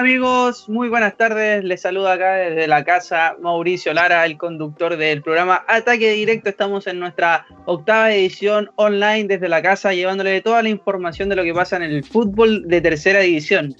¿Qué tal amigos? Muy buenas tardes. Les saluda acá desde la casa Mauricio Lara, el conductor del programa Ataque Directo. Estamos en nuestra octava edición online desde la casa, llevándole toda la información de lo que pasa en el fútbol de tercera división.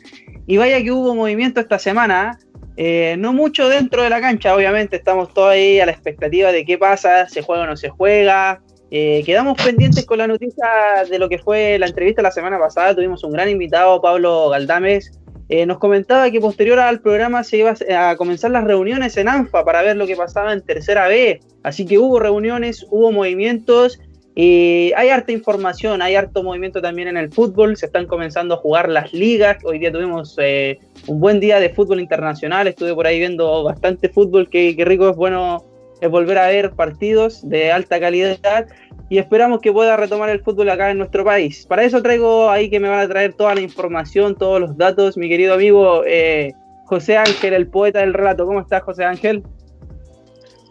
Y vaya que hubo movimiento esta semana. Eh, no mucho dentro de la cancha, obviamente. Estamos todos ahí a la expectativa de qué pasa, se juega o no se juega. Eh, quedamos pendientes con la noticia de lo que fue la entrevista la semana pasada. Tuvimos un gran invitado, Pablo Galdames eh, nos comentaba que posterior al programa se iba a comenzar las reuniones en ANFA para ver lo que pasaba en tercera B. Así que hubo reuniones, hubo movimientos. y hay harta información, hay harto movimiento también en el fútbol. Se están comenzando a jugar las ligas. Hoy día tuvimos eh, un buen día de fútbol internacional. Estuve por ahí viendo bastante fútbol. Qué, qué rico es bueno es volver a ver partidos de alta calidad y esperamos que pueda retomar el fútbol acá en nuestro país. Para eso traigo ahí que me van a traer toda la información, todos los datos, mi querido amigo eh, José Ángel, el poeta del relato. ¿Cómo estás, José Ángel?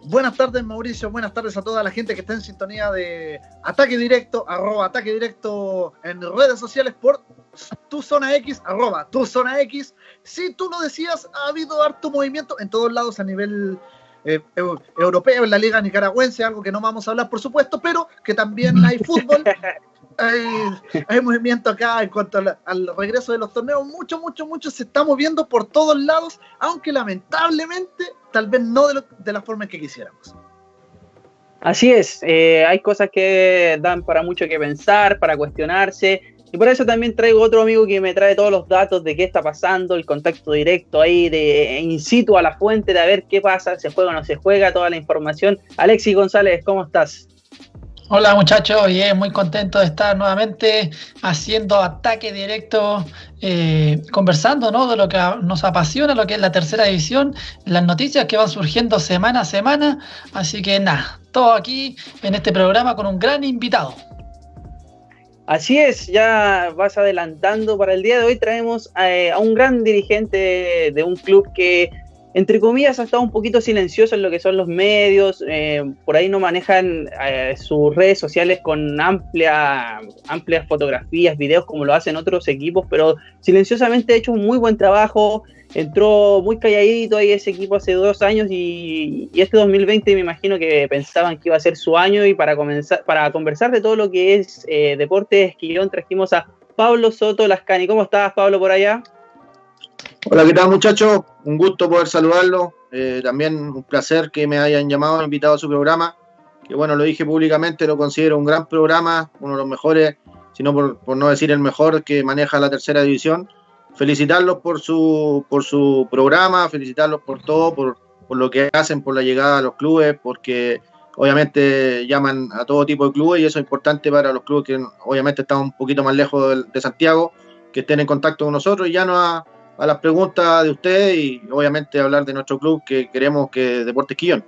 Buenas tardes, Mauricio. Buenas tardes a toda la gente que está en sintonía de Ataque Directo, arroba Ataque Directo en redes sociales por tu zona X, arroba tu zona X. Si tú lo decías, ha habido harto movimiento en todos lados a nivel eh, europeo, en la liga nicaragüense, algo que no vamos a hablar por supuesto, pero que también hay fútbol, hay, movimiento acá en cuanto al, regreso de los torneos, mucho, mucho, mucho se está moviendo por todos lados, aunque lamentablemente tal vez no de, la forma en que quisiéramos. Así es, eh, hay cosas que dan para mucho que pensar, para cuestionarse, y por eso también traigo otro amigo que me trae todos los datos de qué está pasando, el contacto directo ahí, de in situ a la fuente, de a ver qué pasa, se juega o no se juega, toda la información. Alexis González, ¿cómo estás? Hola muchachos, bien, muy contento de estar nuevamente haciendo ataque directo, eh, conversando ¿no? de lo que nos apasiona, lo que es la tercera división, las noticias que van surgiendo semana a semana. Así que nada, todo aquí en este programa con un gran invitado. Así es, ya vas adelantando. Para el día de hoy traemos eh, a, un gran dirigente de, un club que, entre comillas, ha estado un poquito silencioso en lo que son los medios. Eh, por ahí no manejan eh, sus redes sociales con amplia, amplias fotografías, videos como lo hacen otros equipos, pero silenciosamente ha hecho un muy buen trabajo entró muy calladito ahí ese equipo hace dos años y, este 2020 me imagino que pensaban que iba a ser su año y para comenzar para conversar de todo lo que es eh, deporte esquillón trajimos a Pablo Soto Lascani. ¿Cómo estás Pablo por allá? Hola, ¿qué tal muchachos? Un gusto poder saludarlo. Eh, también un placer que me hayan llamado, invitado a su programa. Que bueno, lo dije públicamente, lo considero un gran programa, uno de los mejores, si no por no decir el mejor que maneja la tercera división felicitarlos por su, por su programa, felicitarlos por todo, por, lo que hacen, por la llegada a los clubes, porque obviamente llaman a todo tipo de clubes y eso es importante para los clubes que obviamente están un poquito más lejos de, Santiago, que estén en contacto con nosotros y ya no a, las preguntas de ustedes y obviamente hablar de nuestro club que queremos que Deportes Quillón.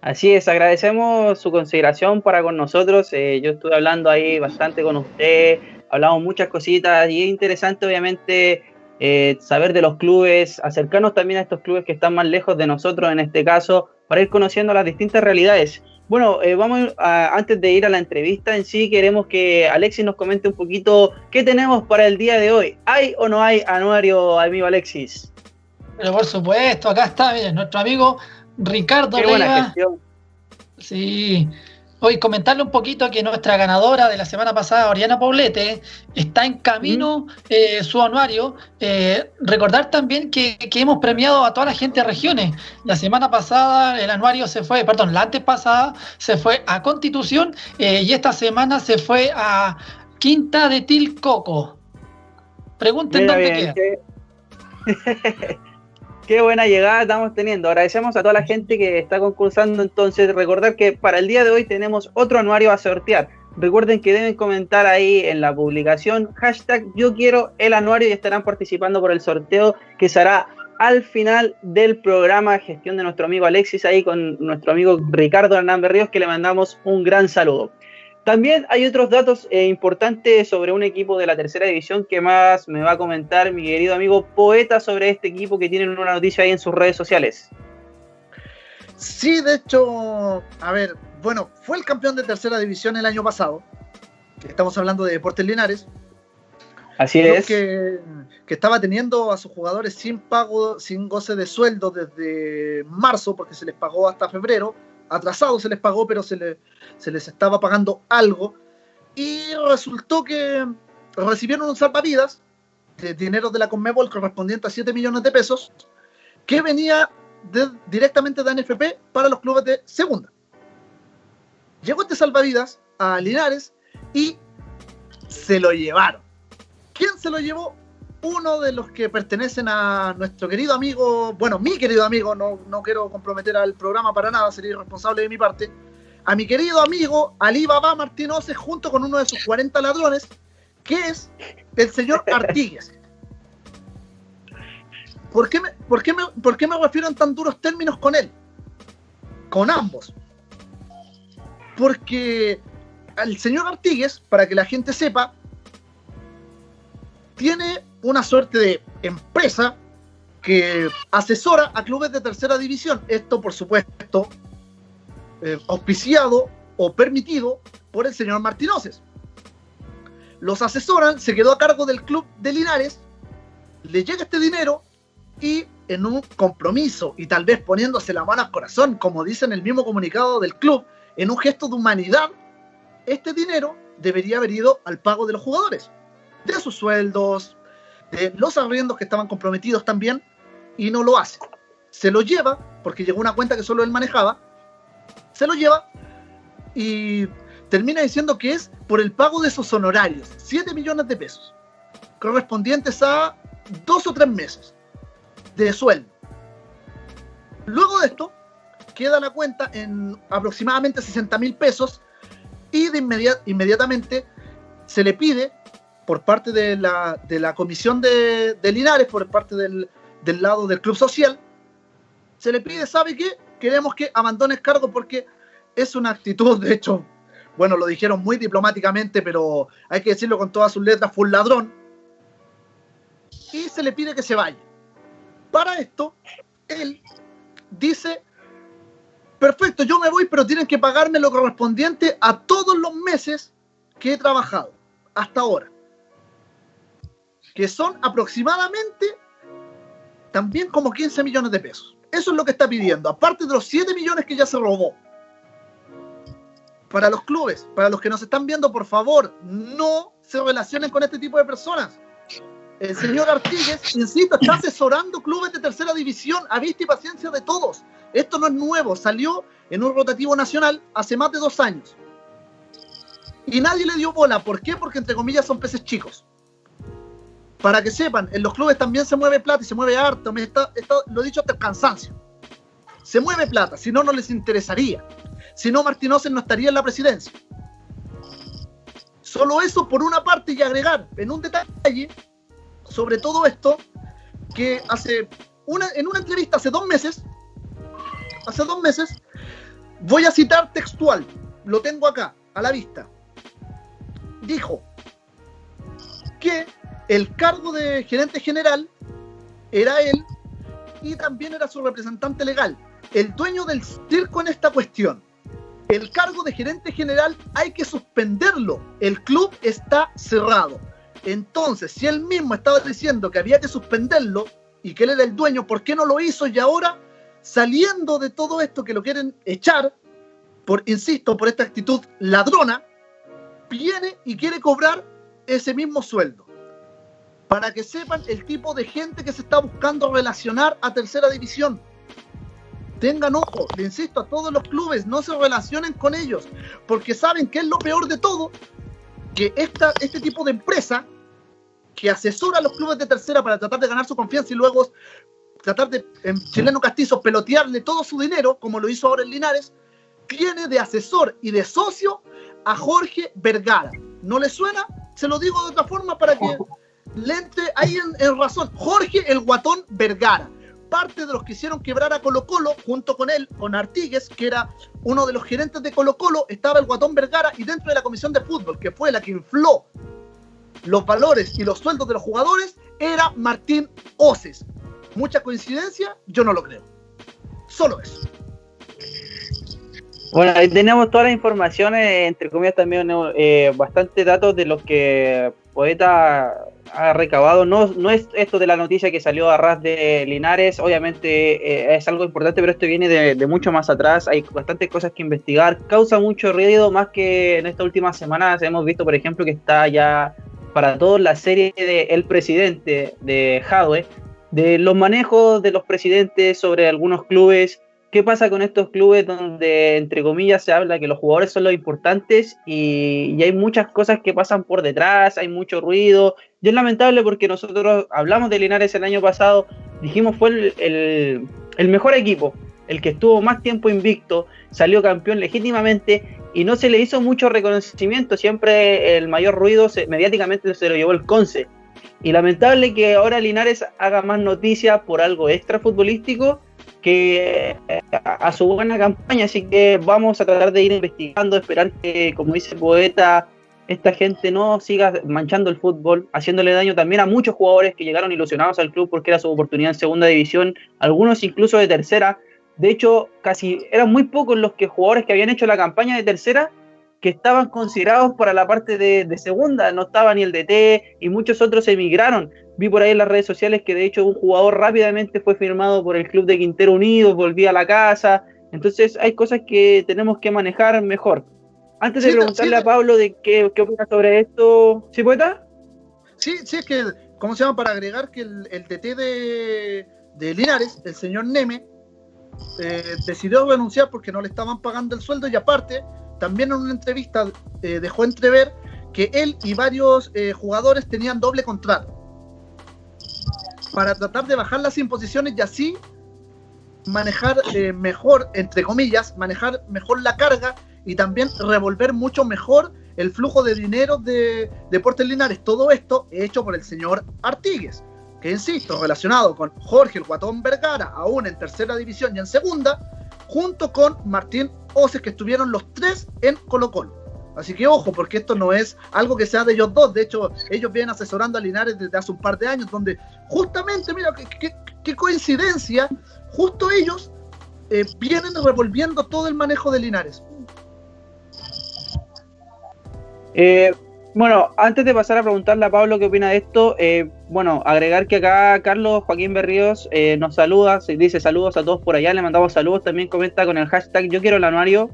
Así es, agradecemos su consideración para con nosotros. Eh, yo estuve hablando ahí bastante con usted, hablamos muchas cositas y es interesante obviamente eh, saber de los clubes, acercarnos también a estos clubes que están más lejos de nosotros en este caso, para ir conociendo las distintas realidades. Bueno, eh, vamos a, antes de ir a la entrevista en sí, queremos que Alexis nos comente un poquito qué tenemos para el día de hoy. ¿Hay o no hay anuario, amigo Alexis? Pero por supuesto, acá está, miren, nuestro amigo Ricardo Qué buena gestión. Sí, Hoy comentarle un poquito que nuestra ganadora de la semana pasada, Oriana Paulete, está en camino eh, su anuario. Eh, recordar también que, hemos premiado a toda la gente de regiones. La semana pasada el anuario se fue, perdón, la antes pasada se fue a Constitución eh, y esta semana se fue a Quinta de Tilcoco. Pregunten dónde queda. Qué buena llegada estamos teniendo. Agradecemos a toda la gente que está concursando. Entonces, recordar que para el día de hoy tenemos otro anuario a sortear. Recuerden que deben comentar ahí en la publicación hashtag yo el anuario y estarán participando por el sorteo que se hará al final del programa gestión de nuestro amigo Alexis ahí con nuestro amigo Ricardo Hernández Ríos que le mandamos un gran saludo. También hay otros datos eh, importantes sobre un equipo de la tercera división que más me va a comentar mi querido amigo Poeta sobre este equipo que tienen una noticia ahí en sus redes sociales. Sí, de hecho, a ver, bueno, fue el campeón de tercera división el año pasado. Estamos hablando de Deportes Linares. Así es. Que, que, estaba teniendo a sus jugadores sin pago, sin goce de sueldo desde marzo, porque se les pagó hasta febrero. Atrasado se les pagó, pero se, se les estaba pagando algo. Y resultó que recibieron un salvavidas de dinero de la Conmebol correspondiente a 7 millones de pesos, que venía directamente de NFP para los clubes de segunda. Llegó este salvavidas a Linares y se lo llevaron. ¿Quién se lo llevó? Uno de los que pertenecen a nuestro querido amigo, bueno, mi querido amigo, no, no quiero comprometer al programa para nada, sería irresponsable de mi parte, a mi querido amigo Ali Baba Martínez junto con uno de sus 40 ladrones, que es el señor Artigues. ¿Por qué, me, por, qué me, ¿Por qué me refiero en tan duros términos con él? Con ambos. Porque el señor Artigues, para que la gente sepa, tiene una suerte de empresa que asesora a clubes de tercera división. Esto, por supuesto, eh, auspiciado o permitido por el señor Martínez los asesoran, se quedó a cargo del club de Linares, le llega este dinero y en un compromiso y tal vez poniéndose la mano al corazón, como dice en el mismo comunicado del club, en un gesto de humanidad, este dinero debería haber ido al pago de los jugadores, de sus sueldos, de los arriendos que estaban comprometidos también, y no lo hace. Se lo lleva, porque llegó una cuenta que solo él manejaba, se lo lleva y termina diciendo que es por el pago de esos honorarios, 7 millones de pesos, correspondientes a dos o tres meses de sueldo. Luego de esto, queda la cuenta en aproximadamente 60 mil pesos y de inmediatamente se le pide por parte de la, de la comisión de, de, Linares, por parte del, del lado del club social, se le pide, ¿sabe qué? Queremos que abandone el cargo porque es una actitud, de hecho, bueno, lo dijeron muy diplomáticamente, pero hay que decirlo con todas sus letras, fue un ladrón. Y se le pide que se vaya. Para esto, él dice, perfecto, yo me voy, pero tienen que pagarme lo correspondiente a todos los meses que he trabajado hasta ahora. Que son aproximadamente también como 15 millones de pesos. Eso es lo que está pidiendo, aparte de los 7 millones que ya se robó para los clubes, para los que nos están viendo, por favor, no se relacionen con este tipo de personas. El señor Artigues, insisto, está asesorando clubes de tercera división a vista y paciencia de todos. Esto no es nuevo, salió en un rotativo nacional hace más de dos años. Y nadie le dio bola. ¿Por qué? Porque entre comillas son peces chicos. Para que sepan, en los clubes también se mueve plata y se mueve harto. Me está, lo he dicho hasta el cansancio. Se mueve plata, si no, no les interesaría. Si no, Martínez no estaría en la presidencia. Solo eso por una parte y agregar en un detalle sobre todo esto que hace una, en una entrevista hace dos meses, hace dos meses, voy a citar textual, lo tengo acá, a la vista. Dijo que el cargo de gerente general era él y también era su representante legal, el dueño del circo en esta cuestión el cargo de gerente general hay que suspenderlo. El club está cerrado. Entonces, si él mismo estaba diciendo que había que suspenderlo y que él era el dueño, ¿por qué no lo hizo? Y ahora, saliendo de todo esto que lo quieren echar, por, insisto, por esta actitud ladrona, viene y quiere cobrar ese mismo sueldo. Para que sepan el tipo de gente que se está buscando relacionar a tercera división tengan ojo, le insisto a todos los clubes, no se relacionen con ellos, porque saben que es lo peor de todo, que esta, este tipo de empresa que asesora a los clubes de tercera para tratar de ganar su confianza y luego tratar de, en chileno castizo, pelotearle todo su dinero, como lo hizo ahora en Linares, tiene de asesor y de socio a Jorge Vergara. ¿No le suena? Se lo digo de otra forma para que le entre ahí en razón. Jorge el Guatón Vergara parte de los que hicieron quebrar a Colo Colo, junto con él, con Artigues, que era uno de los gerentes de Colo Colo, estaba el Guatón Vergara y dentro de la comisión de fútbol, que fue la que infló los valores y los sueldos de los jugadores, era Martín Oces. ¿Mucha coincidencia? Yo no lo creo. Solo eso. Bueno, ahí tenemos todas las informaciones, entre comillas también eh, datos de los que Poeta ha recabado. No, no es esto de la noticia que salió a ras de Linares, obviamente eh, es algo importante, pero esto viene de, mucho más atrás. Hay bastantes cosas que investigar. Causa mucho ruido, más que en estas últimas semanas hemos visto, por ejemplo, que está ya para todos la serie de El Presidente de Jadwe, de los manejos de los presidentes sobre algunos clubes ¿Qué pasa con estos clubes donde, entre comillas, se habla que los jugadores son los importantes y, hay muchas cosas que pasan por detrás, hay mucho ruido? Y es lamentable porque nosotros hablamos de Linares el año pasado, dijimos fue el, mejor equipo, el que estuvo más tiempo invicto, salió campeón legítimamente y no se le hizo mucho reconocimiento, siempre el mayor ruido mediáticamente se lo llevó el Conce. Y lamentable que ahora Linares haga más noticias por algo extra futbolístico que eh, a su buena campaña, así que vamos a tratar de ir investigando, esperar que, como dice el poeta, esta gente no siga manchando el fútbol, haciéndole daño también a muchos jugadores que llegaron ilusionados al club porque era su oportunidad en segunda división, algunos incluso de tercera. De hecho, casi eran muy pocos los que jugadores que habían hecho la campaña de tercera que estaban considerados para la parte de, segunda, no estaba ni el DT y muchos otros emigraron. Vi por ahí en las redes sociales que de hecho un jugador rápidamente fue firmado por el club de Quintero Unidos, volvía a la casa. Entonces hay cosas que tenemos que manejar mejor. Antes de preguntarle a Pablo de qué, qué opina sobre esto, ¿sí poeta? Sí, sí, es que, ¿cómo se llama? Para agregar que el, el TT de, de, Linares, el señor Neme, eh, decidió renunciar porque no le estaban pagando el sueldo y aparte, también en una entrevista eh, dejó entrever que él y varios eh, jugadores tenían doble contrato para tratar de bajar las imposiciones y así manejar eh, mejor, entre comillas, manejar mejor la carga y también revolver mucho mejor el flujo de dinero de Deportes Linares. Todo esto hecho por el señor Artigues, que insisto, relacionado con Jorge el Guatón Vergara, aún en tercera división y en segunda, junto con Martín Oces, que estuvieron los tres en Colo Colo. Así que ojo, porque esto no es algo que sea de ellos dos. De hecho, ellos vienen asesorando a Linares desde hace un par de años, donde justamente, mira, qué, coincidencia, justo ellos eh, vienen revolviendo todo el manejo de Linares. Eh, bueno, antes de pasar a preguntarle a Pablo qué opina de esto, eh, bueno, agregar que acá Carlos Joaquín Berríos nos saluda, dice saludos a todos por allá, le mandamos saludos, también comenta con el hashtag yo quiero el anuario,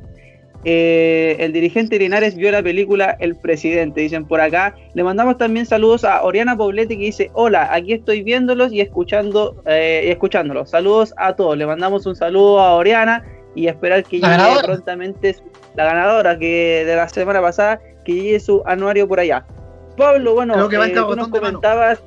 eh, el dirigente Linares vio la película El Presidente, dicen por acá. Le mandamos también saludos a Oriana Poblete que dice, hola, aquí estoy viéndolos y escuchando eh, y escuchándolos. Saludos a todos. Le mandamos un saludo a Oriana y esperar que llegue prontamente la ganadora que de la semana pasada, que llegue su anuario por allá. Pablo, bueno, que eh, tú nos comentabas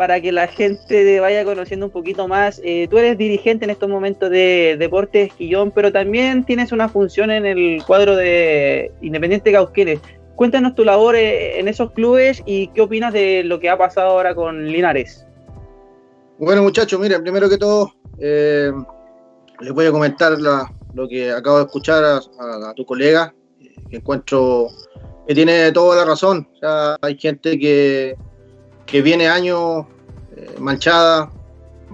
para que la gente vaya conociendo un poquito más. Eh, tú eres dirigente en estos momentos de Deportes Quillón, pero también tienes una función en el cuadro de Independiente Cauquenes. Cuéntanos tu labor eh, en esos clubes y qué opinas de lo que ha pasado ahora con Linares. Bueno, muchachos, miren, primero que todo, eh, les voy a comentar lo que acabo de escuchar a, tu colega, que encuentro que tiene toda la razón. O hay gente que, que viene años eh, manchada,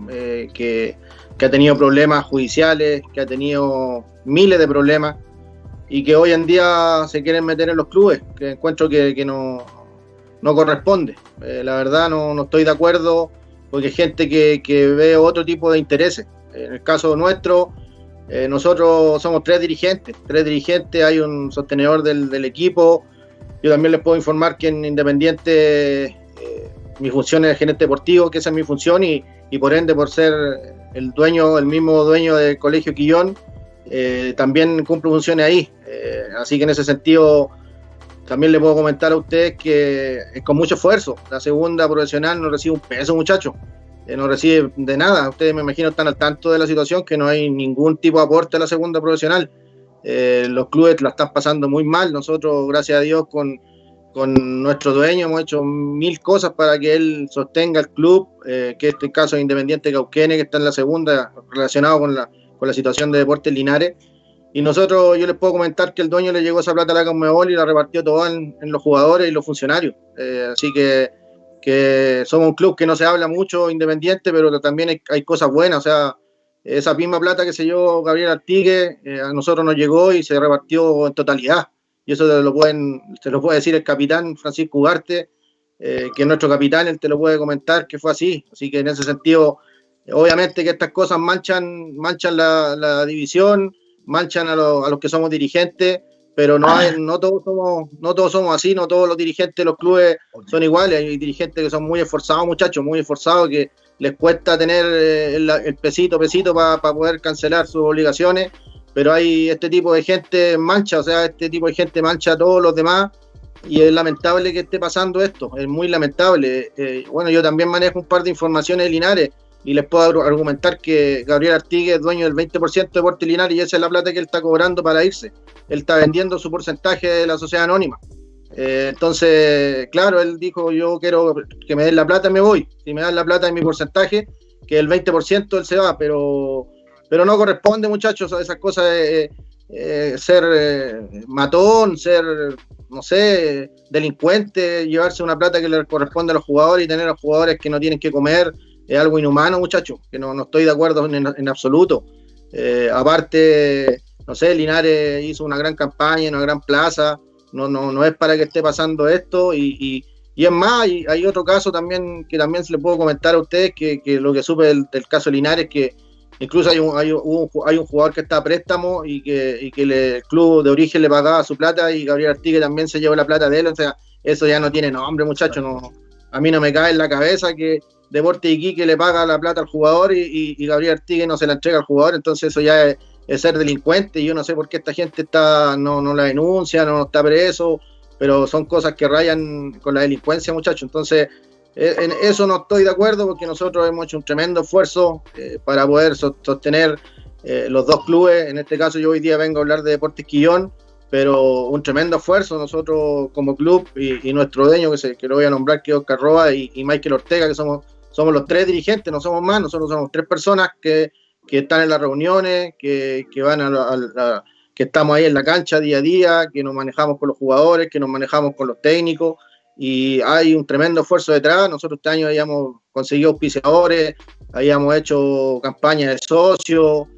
eh, que, ha tenido problemas judiciales, que ha tenido miles de problemas y que hoy en día se quieren meter en los clubes, que encuentro que, no, no, corresponde. Eh, la verdad no, no, estoy de acuerdo porque hay gente que, que, ve otro tipo de intereses. En el caso nuestro, nosotros somos tres dirigentes, tres dirigentes, hay un sostenedor del, equipo. Yo también les puedo informar que en Independiente mi función es gerente deportivo, que esa es mi función, y, por ende, por ser el dueño, el mismo dueño del Colegio Quillón, eh, también cumplo funciones ahí. Eh, así que en ese sentido, también le puedo comentar a ustedes que es con mucho esfuerzo. La segunda profesional no recibe un peso, muchachos. Eh, no recibe de nada. Ustedes me imagino están al tanto de la situación, que no hay ningún tipo de aporte a la segunda profesional. los clubes la están pasando muy mal. Nosotros, gracias a Dios, con con nuestro dueño hemos hecho mil cosas para que él sostenga el club, eh, que este caso es Independiente Cauquene, que está en la segunda, relacionado con la, con la situación de Deportes Linares. Y nosotros, yo les puedo comentar que el dueño le llegó esa plata a la Conmebol y la repartió toda en, los jugadores y los funcionarios. Eh, así que, que, somos un club que no se habla mucho independiente, pero también hay, hay, cosas buenas. O sea, esa misma plata que se llevó Gabriel Artigue, eh, a nosotros nos llegó y se repartió en totalidad y eso lo pueden, se lo puede decir el capitán Francisco Ugarte, que es nuestro capitán, él te lo puede comentar que fue así. Así que en ese sentido, obviamente que estas cosas manchan, manchan la, división, manchan a, a, los que somos dirigentes, pero no, hay, no, todos somos, no todos somos así, no todos los dirigentes de los clubes son iguales, hay dirigentes que son muy esforzados, muchachos, muy esforzados, que les cuesta tener eh, el, pesito, pesito para poder cancelar sus obligaciones, pero hay este tipo de gente mancha, o sea, este tipo de gente mancha a todos los demás. Y es lamentable que esté pasando esto, es muy lamentable. Eh, bueno, yo también manejo un par de informaciones de Linares y les puedo argumentar que Gabriel Artigue es dueño del 20% de Porte Linares y esa es la plata que él está cobrando para irse. Él está vendiendo su porcentaje de la sociedad anónima. Eh, entonces, claro, él dijo, yo quiero que me den la plata, me voy. Si me dan la plata en mi porcentaje, que el 20% él se va, pero, pero no corresponde, muchachos, a esas cosas de eh, ser eh, matón, ser, no sé, delincuente, llevarse una plata que le corresponde a los jugadores y tener a los jugadores que no tienen que comer es algo inhumano, muchachos, que no, estoy de acuerdo en, absoluto. Eh, aparte, no sé, Linares hizo una gran campaña, una gran plaza, no, no, no es para que esté pasando esto y, es más, hay, otro caso también que también se le puedo comentar a ustedes, que, lo que supe del, caso de Linares, que incluso hay un, hay un, hay un jugador que está a préstamo y que, que el club de origen le pagaba su plata y Gabriel Artigue también se llevó la plata de él, o sea, eso ya no tiene nombre, muchachos, no, a mí no me cae en la cabeza que Deporte Iquique le paga la plata al jugador y, Gabriel Artigue no se la entrega al jugador, entonces eso ya es, ser delincuente y yo no sé por qué esta gente está no, no la denuncia, no está preso, pero son cosas que rayan con la delincuencia, muchachos. Entonces, eh, en eso no estoy de acuerdo porque nosotros hemos hecho un tremendo esfuerzo eh, para poder sostener eh, los dos clubes. En este caso, yo hoy día vengo a hablar de Deportes Quillón, pero un tremendo esfuerzo nosotros como club y, nuestro dueño, que, se, que lo voy a nombrar, que es Oscar Roa y, y Michael Ortega, que somos somos los tres dirigentes, no somos más, nosotros somos tres personas que, están en las reuniones, que, van a, que estamos ahí en la cancha día a día, que nos manejamos con los jugadores, que nos manejamos con los técnicos, y hay un tremendo esfuerzo detrás. Nosotros este año habíamos conseguido auspiciadores, habíamos hecho campañas de socios,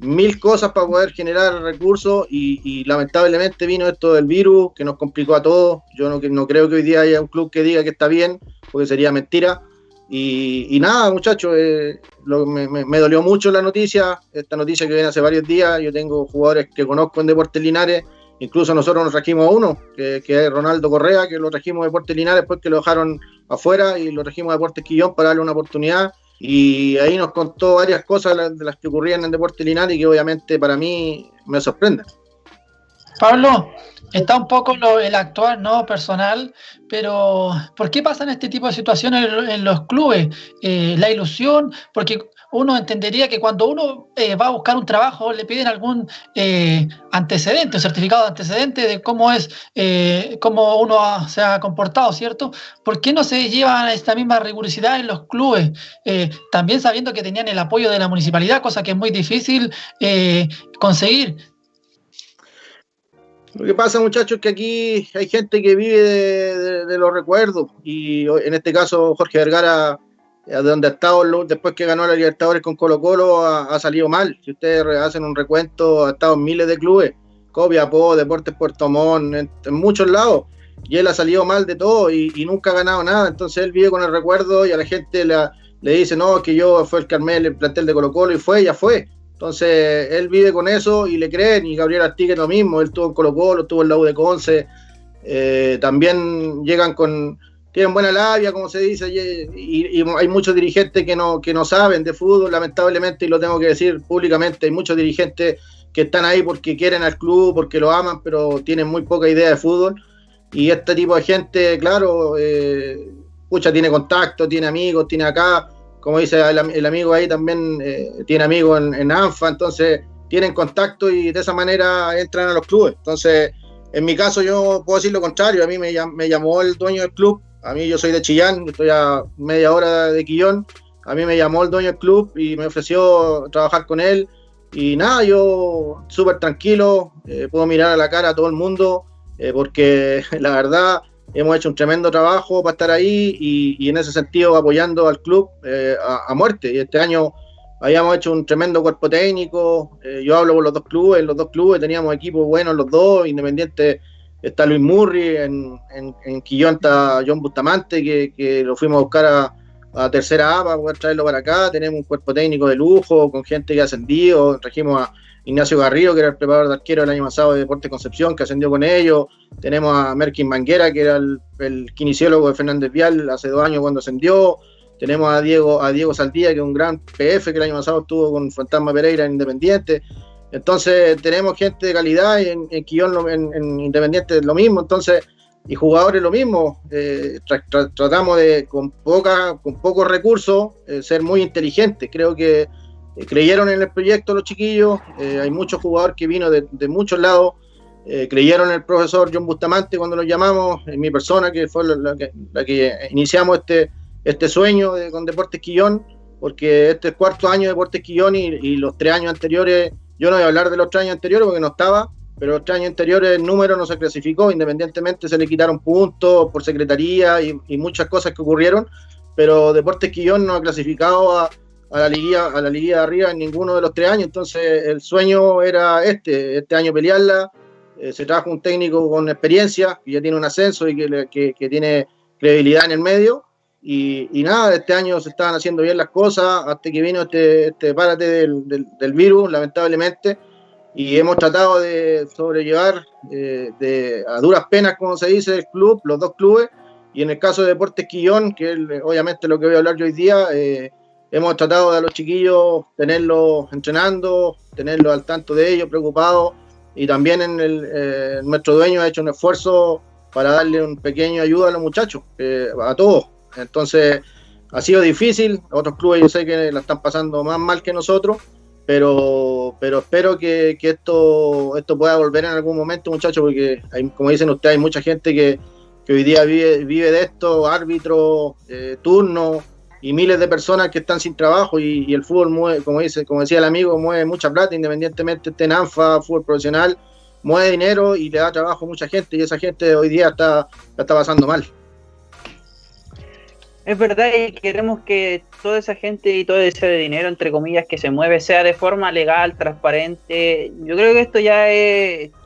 mil cosas para poder generar recursos y, lamentablemente vino esto del virus que nos complicó a todos. Yo no, no creo que hoy día haya un club que diga que está bien, porque sería mentira. Y, nada, muchachos, eh, me, dolió mucho la noticia, esta noticia que viene hace varios días. Yo tengo jugadores que conozco en Deportes Linares, incluso nosotros nos trajimos a uno, que, es Ronaldo Correa, que lo trajimos de Deportes Linares después que lo dejaron afuera y lo trajimos a Deportes Quillón para darle una oportunidad. Y ahí nos contó varias cosas de las que ocurrían en Deportes Linares y que obviamente para mí me sorprenden. Pablo, está un poco lo, el actual, ¿no? Personal, pero ¿por qué pasan este tipo de situaciones en, los clubes? Eh, la ilusión, porque uno entendería que cuando uno eh, va a buscar un trabajo le piden algún eh, antecedente, un certificado de antecedente de cómo es, cómo uno se ha comportado, ¿cierto? ¿Por qué no se lleva esta misma rigurosidad en los clubes? también sabiendo que tenían el apoyo de la municipalidad, cosa que es muy difícil conseguir. Lo que pasa, muchachos, es que aquí hay gente que vive de, los recuerdos y en este caso Jorge Vergara, eh, de donde ha estado después que ganó la Libertadores con Colo Colo, ha, salido mal. Si ustedes hacen un recuento, ha estado en miles de clubes, Copiapó, Deportes Puerto Montt, en, muchos lados, y él ha salido mal de todo y, nunca ha ganado nada. Entonces él vive con el recuerdo y a la gente le dice, no, que yo fue el Carmel, el plantel de Colo Colo y fue, ya fue. Entonces, él vive con eso y le creen, y Gabriel Artigue lo mismo, él tuvo en Colo Colo, tuvo en la U de Conce, eh, también llegan con, tienen buena labia, como se dice, y, hay muchos dirigentes que no, que no saben de fútbol, lamentablemente, y lo tengo que decir públicamente, hay muchos dirigentes que están ahí porque quieren al club, porque lo aman, pero tienen muy poca idea de fútbol, y este tipo de gente, claro, eh, tiene contacto, tiene amigos, tiene acá, como dice el, amigo ahí también, eh, tiene amigos en, ANFA, entonces tienen contacto y de esa manera entran a los clubes. Entonces, en mi caso yo puedo decir lo contrario, a mí me, llamó el dueño del club, a mí yo soy de Chillán, estoy a media hora de Quillón, a mí me llamó el dueño del club y me ofreció trabajar con él y nada, yo súper tranquilo, eh, puedo mirar a la cara a todo el mundo, eh, porque la verdad hemos hecho un tremendo trabajo para estar ahí y, en ese sentido apoyando al club eh, a, muerte. Y este año habíamos hecho un tremendo cuerpo técnico. Eh, yo hablo por los dos clubes, los dos clubes teníamos equipos buenos los dos, Independiente está Luis Murri, en, en, Quillón está John Bustamante, que, lo fuimos a buscar a, a tercera A para poder traerlo para acá. Tenemos un cuerpo técnico de lujo, con gente que ha ascendido. Trajimos a Ignacio Garrido, que era el preparador de arquero el año pasado de Deportes Concepción, que ascendió con ellos. Tenemos a Merkin Manguera, que era el, el de Fernández Vial hace dos años cuando ascendió. Tenemos a Diego, a Diego Saldía, que es un gran PF que el año pasado estuvo con Fantasma Pereira en Independiente. Entonces tenemos gente de calidad y en, en Quillón, en, en Independiente lo mismo. Entonces, y jugadores lo mismo. Eh, tratamos de, con, poca, con pocos recursos, eh, ser muy inteligentes. Creo que eh, creyeron en el proyecto los chiquillos. hay muchos jugadores que vino de, muchos lados. creyeron en el profesor John Bustamante cuando lo llamamos, en mi persona, que fue la, que, iniciamos este, este sueño con Deportes Quillón, porque este es cuarto año de Deportes Quillón y, y los tres años anteriores yo no voy a hablar de los tres años anteriores porque no estaba, pero los tres años anteriores el número no se clasificó, independientemente se le quitaron puntos por secretaría y, muchas cosas que ocurrieron, pero Deportes Quillón no ha clasificado a, la liguilla, a la liguilla de arriba en ninguno de los tres años, entonces el sueño era este, este año pelearla, eh, se trajo un técnico con experiencia, que ya tiene un ascenso y que, que tiene credibilidad en el medio, y, nada, este año se estaban haciendo bien las cosas hasta que vino este, este párate del, virus, lamentablemente, y hemos tratado de sobrellevar eh, de, a duras penas, como se dice, el club, los dos clubes, y en el caso de Deportes Quillón, que es obviamente lo que voy a hablar yo hoy día, eh, hemos tratado de los chiquillos tenerlos entrenando, tenerlos al tanto de ellos, preocupados, y también en el, eh, nuestro dueño ha hecho un esfuerzo para darle un pequeño ayuda a los muchachos, a todos, entonces, ha sido difícil. Otros clubes yo sé que la están pasando más mal que nosotros, pero, pero espero que, esto, esto pueda volver en algún momento, muchachos, porque como dicen ustedes, hay mucha gente que, hoy día vive, vive de esto, árbitros, eh, turnos y miles de personas que están sin trabajo y, el fútbol mueve, como dice, como decía el amigo, mueve mucha plata, independientemente esté en ANFA, fútbol profesional, mueve dinero y le da trabajo a mucha gente y esa gente hoy día está, la está pasando mal es verdad y queremos que toda esa gente y todo ese dinero, entre comillas, que se mueve sea de forma legal, transparente. Yo creo que esto ya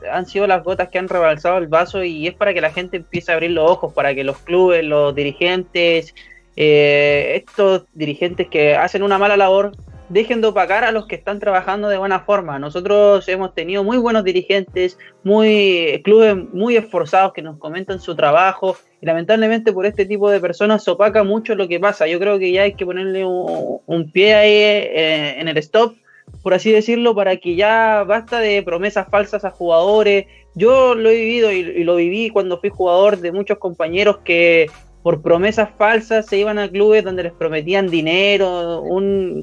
han sido las gotas que han rebalsado el vaso y es para que la gente empiece a abrir los ojos, para que los clubes, los dirigentes, eh, estos dirigentes que hacen una mala labor, dejen de opacar a los que están trabajando de buena forma. Nosotros hemos tenido muy buenos dirigentes, muy clubes muy esforzados que nos comentan su trabajo y lamentablemente por este tipo de personas se opaca mucho lo que pasa. Yo creo que ya hay que ponerle un, pie ahí eh, en el stop, por así decirlo, para que ya basta de promesas falsas a jugadores. Yo lo he vivido y, lo viví cuando fui jugador de muchos compañeros que por promesas falsas se iban a clubes donde les prometían dinero,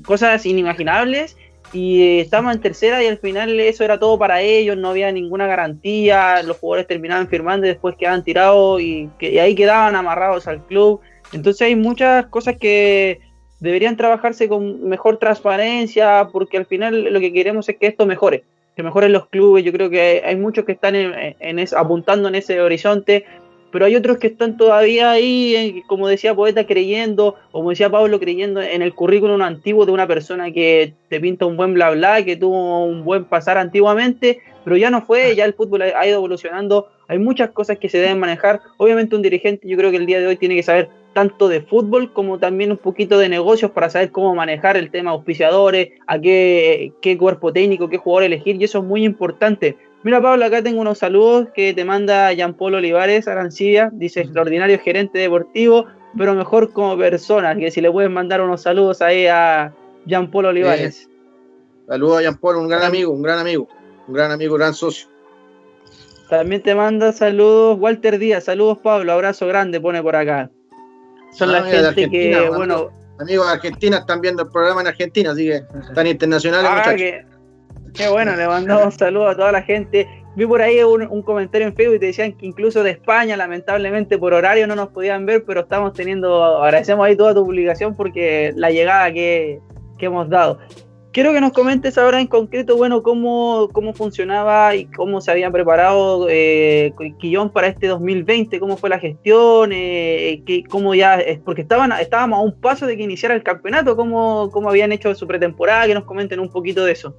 cosas inimaginables y eh, estábamos en tercera y al final eso era todo para ellos, no había ninguna garantía, los jugadores terminaban firmando y después quedaban tirados y, que, ahí quedaban amarrados al club. Entonces hay muchas cosas que deberían trabajarse con mejor transparencia porque al final lo que queremos es que esto mejore, que mejoren los clubes. Yo creo que hay, muchos que están en, apuntando en ese horizonte pero hay otros que están todavía ahí, eh, como decía Poeta, creyendo, como decía Pablo, creyendo en el currículum antiguo de una persona que te pinta un buen bla bla, que tuvo un buen pasar antiguamente, pero ya no fue, ya el fútbol ha ido evolucionando, hay muchas cosas que se deben manejar. Obviamente un dirigente yo creo que el día de hoy tiene que saber tanto de fútbol como también un poquito de negocios para saber cómo manejar el tema auspiciadores, a qué, qué cuerpo técnico, qué jugador elegir, y eso es muy importante Mira, Pablo, acá tengo unos saludos que te manda Jean Paul Olivares, Arancibia. Dice extraordinario gerente deportivo, pero mejor como persona. Que si le puedes mandar unos saludos ahí a Jean Paul Olivares. saludos a Jean Paul, un gran amigo, un gran amigo, un gran amigo, gran socio. También te manda saludos Walter Díaz. Saludos, Pablo. Abrazo grande, pone por acá. Son la gente que, bueno. Amigos de Argentina están viendo el programa en Argentina, así que están internacionales, ah, muchachos. Qué bueno, le mandamos saludos a toda la gente. Vi por ahí un, comentario en Facebook y te decían que incluso de España, lamentablemente por horario no nos podían ver, pero estamos teniendo, agradecemos ahí toda tu publicación porque la llegada que, hemos dado. Quiero que nos comentes ahora en concreto, bueno, cómo, cómo funcionaba y cómo se habían preparado eh, Quillón para este 2020, cómo fue la gestión, eh, cómo ya, porque estaban, estábamos a un paso de que iniciara el campeonato, cómo, cómo habían hecho su pretemporada, que nos comenten un poquito de eso.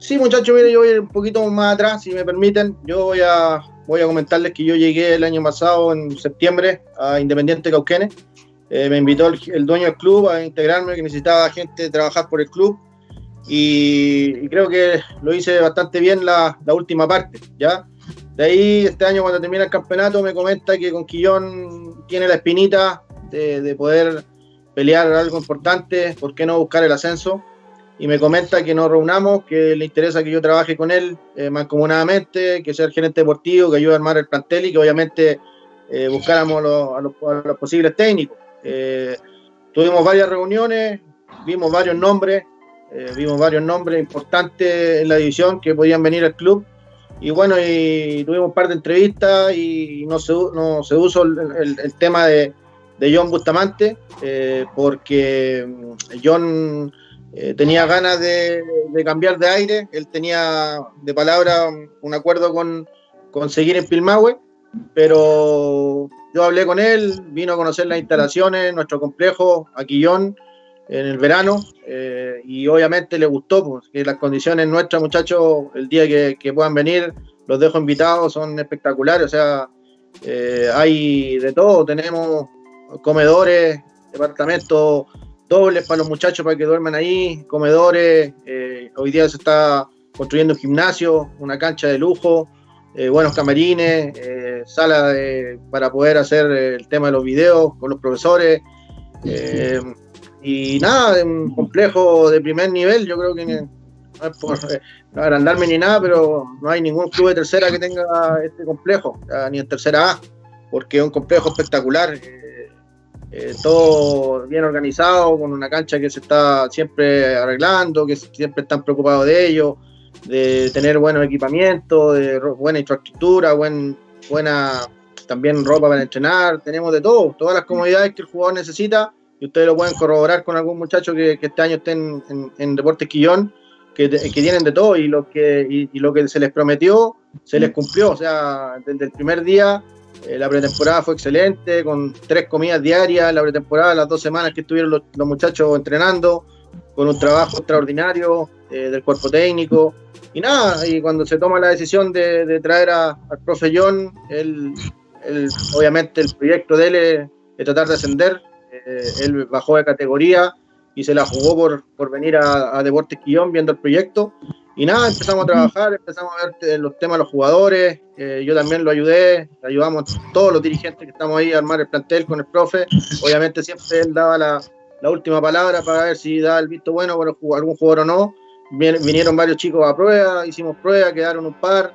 Sí, muchachos, mire, yo voy un poquito más atrás, si me permiten. Yo voy a, voy a comentarles que yo llegué el año pasado, en septiembre, a Independiente Cauquenes. Eh, me invitó el, dueño del club a integrarme, que necesitaba gente trabajar por el club. Y, creo que lo hice bastante bien la, última parte, ¿ya? De ahí, este año cuando termina el campeonato, me comenta que con Quillón tiene la espinita de, de poder pelear algo importante, ¿por qué no buscar el ascenso? Y me comenta que nos reunamos, que le interesa que yo trabaje con él eh, mancomunadamente, que sea el gerente deportivo, que ayude a armar el plantel y que obviamente eh, buscáramos a, los, posibles técnicos. Eh, tuvimos varias reuniones, vimos varios nombres, eh, vimos varios nombres importantes en la división que podían venir al club. Y bueno, y tuvimos un par de entrevistas y no se, no se usó el, el, tema de, de John Bustamante, porque mm, John eh, tenía ganas de, cambiar de aire, él tenía de palabra un acuerdo con, con seguir en Pilmahue, pero yo hablé con él, vino a conocer las instalaciones, nuestro complejo, Aquillón, en el verano, eh, y obviamente le gustó, porque las condiciones nuestras, muchachos, el día que, puedan venir, los dejo invitados, son espectaculares, o sea, eh, hay de todo, tenemos comedores, departamentos dobles para los muchachos para que duerman ahí, comedores, eh, hoy día se está construyendo un gimnasio, una cancha de lujo, eh, buenos camarines, eh, sala para poder hacer el tema de los videos con los profesores. y nada, un complejo de primer nivel, yo creo que no es por agrandarme ni nada, pero no hay ningún club de tercera que tenga este complejo, ni en tercera A, porque es un complejo espectacular. Eh, todo bien organizado, con una cancha que se está siempre arreglando, que siempre están preocupados de ello, de tener buenos equipamientos, de buena infraestructura, buen, buena también ropa para entrenar, tenemos de todo, todas las comodidades que el jugador necesita y ustedes lo pueden corroborar con algún muchacho que, este año esté en, Deportes Quillón, que, que, tienen de todo y lo que, y lo que se les prometió se les cumplió, o sea, desde el primer día eh, la pretemporada fue excelente, con tres comidas diarias. La pretemporada, las dos semanas que estuvieron los, muchachos entrenando, con un trabajo extraordinario eh, del cuerpo técnico. Y nada, y cuando se toma la decisión de, traer a, al profe John, él, obviamente el proyecto de él es, tratar de ascender. Eh, él bajó de categoría y se la jugó por, por venir a, a Deportes Quillón viendo el proyecto. Y nada, empezamos a trabajar, empezamos a ver eh, los temas de los jugadores, eh, yo también lo ayudé, ayudamos todos los dirigentes que estamos ahí a armar el plantel con el profe, obviamente siempre él daba la, última palabra para ver si daba el visto bueno por algún jugador o no, vinieron varios chicos a prueba, hicimos prueba, quedaron un par,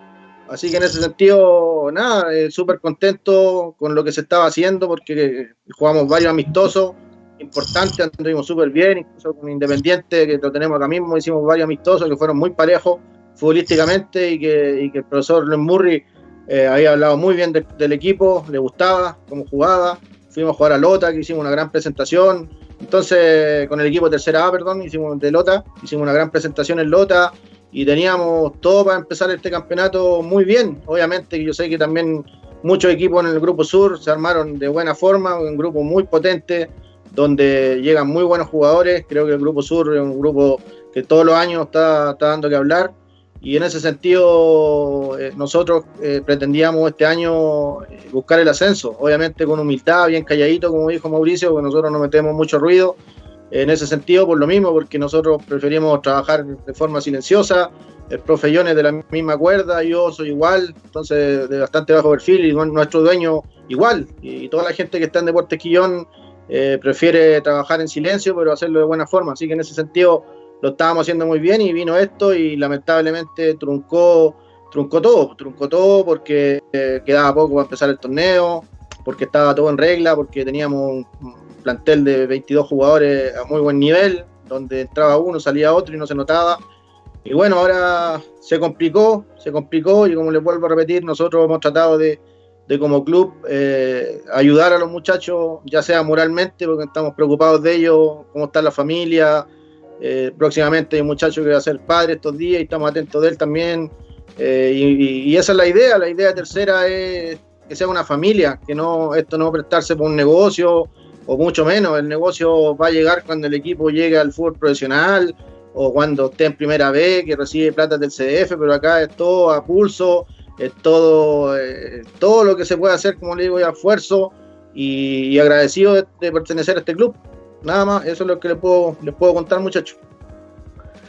así que en ese sentido, nada, eh, súper contento con lo que se estaba haciendo porque jugamos varios amistosos, importante, anduvimos súper bien, incluso con Independiente, que lo tenemos acá mismo, hicimos varios amistosos que fueron muy parejos futbolísticamente y que, el profesor Len Murray eh, había hablado muy bien del equipo, le gustaba cómo jugaba, fuimos a jugar a Lota, que hicimos una gran presentación, entonces con el equipo tercera A, perdón, hicimos de Lota, hicimos una gran presentación en Lota y teníamos todo para empezar este campeonato muy bien, obviamente que yo sé que también muchos equipos en el grupo sur se armaron de buena forma, un grupo muy potente, donde llegan muy buenos jugadores. Creo que el Grupo Sur es un grupo que todos los años está, dando que hablar. Y en ese sentido, eh, nosotros eh, pretendíamos este año eh, buscar el ascenso, obviamente con humildad, bien calladito, como dijo Mauricio, porque nosotros no metemos mucho ruido. En ese sentido, por lo mismo, porque nosotros preferimos trabajar de forma silenciosa. El profe es de la misma cuerda, yo soy igual, entonces de bastante bajo perfil, y nuestro dueño igual. Y toda la gente que está en Deportes Quillón eh, prefiere trabajar en silencio, pero hacerlo de buena forma. Así que en ese sentido lo estábamos haciendo muy bien y vino esto y lamentablemente truncó, truncó todo, truncó todo porque eh, quedaba poco para empezar el torneo, porque estaba todo en regla, porque teníamos un plantel de 22 jugadores a muy buen nivel, donde entraba uno, salía otro y no se notaba. Y bueno, ahora se complicó, se complicó y como les vuelvo a repetir, nosotros hemos tratado de, de como club eh, ayudar a los muchachos, ya sea moralmente, porque estamos preocupados de ellos, cómo está la familia. Eh, próximamente hay un muchacho que va a ser padre estos días y estamos atentos de él también. Eh, y, esa es la idea. La idea tercera es que sea una familia, que no esto no prestarse por un negocio o mucho menos. El negocio va a llegar cuando el equipo llegue al fútbol profesional o cuando esté en primera vez, que recibe plata del CDF, pero acá es todo a pulso es todo, eh, todo lo que se puede hacer, como le digo, y esfuerzo y, agradecido de, pertenecer a este club. Nada más, eso es lo que les puedo, les puedo contar, muchachos.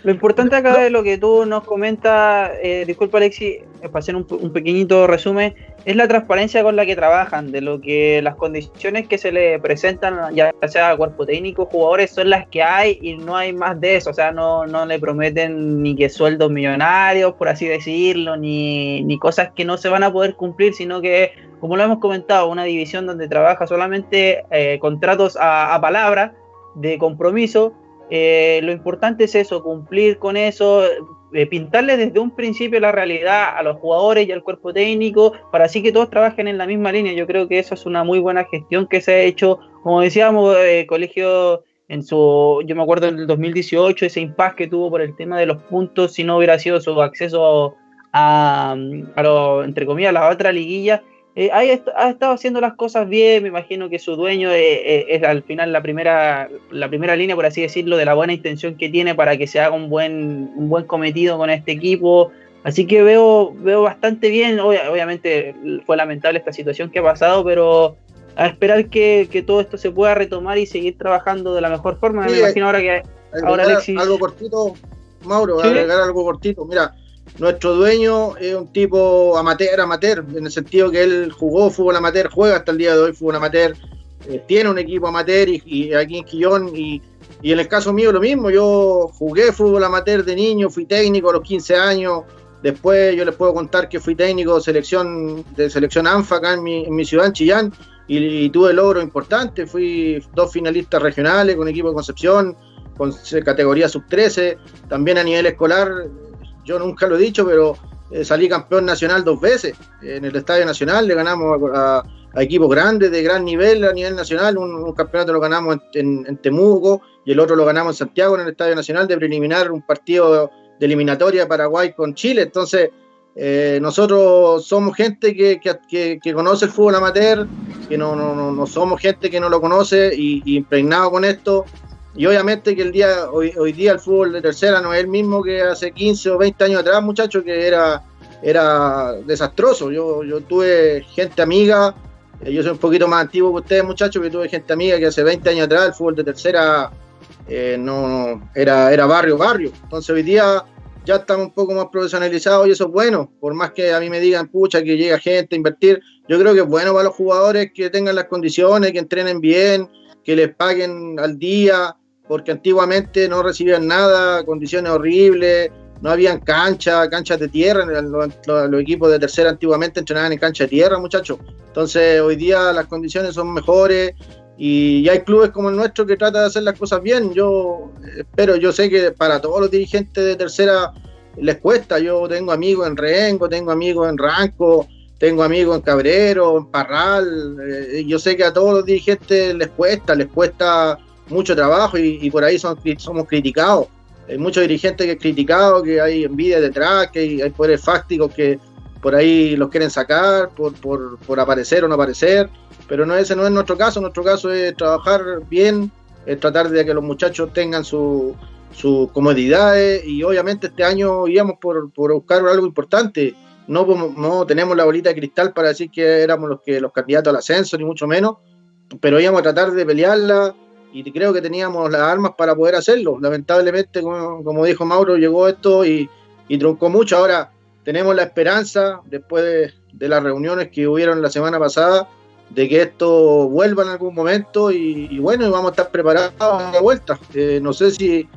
Lo importante acá de lo que tú nos comentas, eh, disculpa Alexi, para hacer un, pequeñito resumen, es la transparencia con la que trabajan, de lo que las condiciones que se le presentan, ya sea cuerpo técnico, jugadores, son las que hay y no hay más de eso, o sea, no, no le prometen ni que sueldos millonarios, por así decirlo, ni, ni cosas que no se van a poder cumplir, sino que, como lo hemos comentado, una división donde trabaja solamente eh, contratos a, a palabra, de compromiso, eh, lo importante es eso, cumplir con eso, eh, pintarle desde un principio la realidad a los jugadores y al cuerpo técnico, para así que todos trabajen en la misma línea. Yo creo que eso es una muy buena gestión que se ha hecho, como decíamos, eh, colegio en su, yo me acuerdo en el 2018, ese impasse que tuvo por el tema de los puntos, si no hubiera sido su acceso a, a lo, entre comillas, a la otra liguilla, eh, ha, estado haciendo las cosas bien, me imagino que su dueño eh, eh, es, al final la primera, la primera línea, por así decirlo, de la buena intención que tiene para que se haga un buen, un buen cometido con este equipo. Así que veo, veo bastante bien, obviamente fue lamentable esta situación que ha pasado, pero a esperar que, todo esto se pueda retomar y seguir trabajando de la mejor forma. me imagino ahora que ahora Alexis... Algo cortito, Mauro, ¿Sí? agregar algo cortito. Mira, nuestro dueño es un tipo amateur, amateur, en el sentido que él jugó fútbol amateur, juega hasta el día de hoy fútbol amateur, eh, tiene un equipo amateur y, aquí en Quillón y, en el caso mío lo mismo, yo jugué fútbol amateur de niño, fui técnico a los 15 años, después yo les puedo contar que fui técnico de selección, de selección ANFA acá en mi, ciudad, en Chillán, y, tuve logros importantes, fui dos finalistas regionales con equipo de Concepción, con categoría sub-13, también a nivel escolar yo nunca lo he dicho, pero eh, salí campeón nacional dos veces en el Estadio Nacional, le ganamos a, equipos grandes de gran nivel a nivel nacional, un, campeonato lo ganamos en, Temuco y el otro lo ganamos en Santiago en el Estadio Nacional de preliminar un partido de eliminatoria Paraguay con Chile, entonces eh, nosotros somos gente que, conoce el fútbol amateur, que no, somos gente que no lo conoce y impregnado con esto, y obviamente que el día hoy, hoy día el fútbol de tercera no es el mismo que hace 15 o 20 años atrás, muchachos, que era, era desastroso. Yo, yo tuve gente amiga, eh, yo soy un poquito más antiguo que ustedes, muchachos, que tuve gente amiga que hace 20 años atrás el fútbol de tercera eh, no era, era barrio, barrio. Entonces hoy día ya estamos un poco más profesionalizados y eso es bueno. Por más que a mí me digan, pucha, que llega gente a invertir, yo creo que es bueno para los jugadores que tengan las condiciones, que entrenen bien, que les paguen al día porque antiguamente no recibían nada, condiciones horribles, no habían cancha, canchas de tierra, los, equipos de tercera antiguamente entrenaban en cancha de tierra, muchachos. Entonces hoy día las condiciones son mejores y, hay clubes como el nuestro que tratan de hacer las cosas bien. Yo espero, yo sé que para todos los dirigentes de tercera les cuesta. Yo tengo amigos en Rengo, tengo amigos en Ranco, tengo amigos en Cabrero, en Parral. Eh, yo sé que a todos los dirigentes les cuesta, les cuesta mucho trabajo y, por ahí son, somos criticados. Hay muchos dirigentes que han criticado, que hay envidia detrás, que hay, poderes fácticos que por ahí los quieren sacar por, por, por, aparecer o no aparecer, pero no ese no es nuestro caso, nuestro caso es trabajar bien, es tratar de que los muchachos tengan sus su comodidades. Y obviamente este año íbamos por, por buscar algo importante, no, no tenemos la bolita de cristal para decir que éramos los, que, los candidatos al ascenso, ni mucho menos, pero íbamos a tratar de pelearla, y creo que teníamos las armas para poder hacerlo. Lamentablemente, como, dijo Mauro, llegó esto y, truncó mucho. Ahora tenemos la esperanza, después de, las reuniones que hubieron la semana pasada, de que esto vuelva en algún momento y, bueno, vamos a estar preparados a la vuelta. Eh, no sé si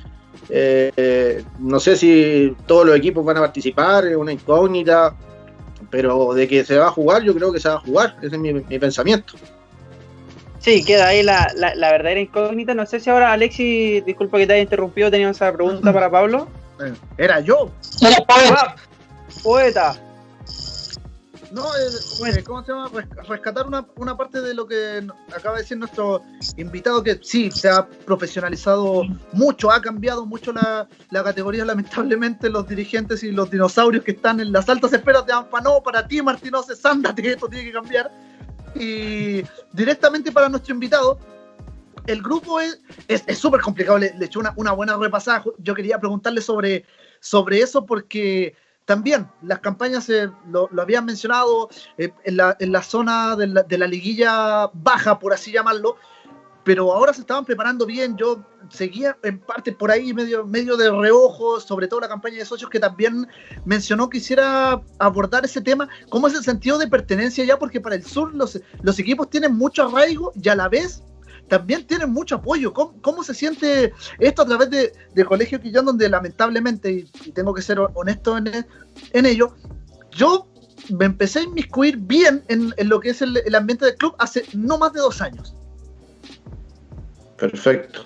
eh, no sé si todos los equipos van a participar, es una incógnita, pero de que se va a jugar, yo creo que se va a jugar, ese es mi pensamiento. Sí, queda ahí la, la, verdadera incógnita. No sé si ahora, Alexi, disculpa que te haya interrumpido, teníamos esa pregunta para Pablo. Eh, era yo. Era poeta. poeta. No, eh, eh, ¿cómo se llama? Rescatar una, una, parte de lo que acaba de decir nuestro invitado, que sí, se ha profesionalizado mucho, ha cambiado mucho la, la categoría. Lamentablemente, los dirigentes y los dinosaurios que están en las altas esferas de Anfanó, para ti, Martínez, sándate, esto tiene que cambiar. Y directamente para nuestro invitado, el grupo es súper es, complicado, le, le echó una, una, buena repasada. Yo quería preguntarle sobre, sobre eso porque también las campañas lo, habían mencionado en, la, en, la, zona de la, de la, liguilla baja, por así llamarlo, pero ahora se estaban preparando bien. Yo seguía en parte por ahí, medio, medio de reojo, sobre todo la campaña de socios, que también mencionó que quisiera abordar ese tema. ¿Cómo es el sentido de pertenencia ya? Porque para el sur los, los equipos tienen mucho arraigo y a la vez también tienen mucho apoyo. ¿Cómo, se siente esto a través de, de Colegio Quillón, donde lamentablemente, y, tengo que ser honesto en, en ello, yo me empecé a inmiscuir bien en, lo que es el, el ambiente del club hace no más de dos años. Perfecto.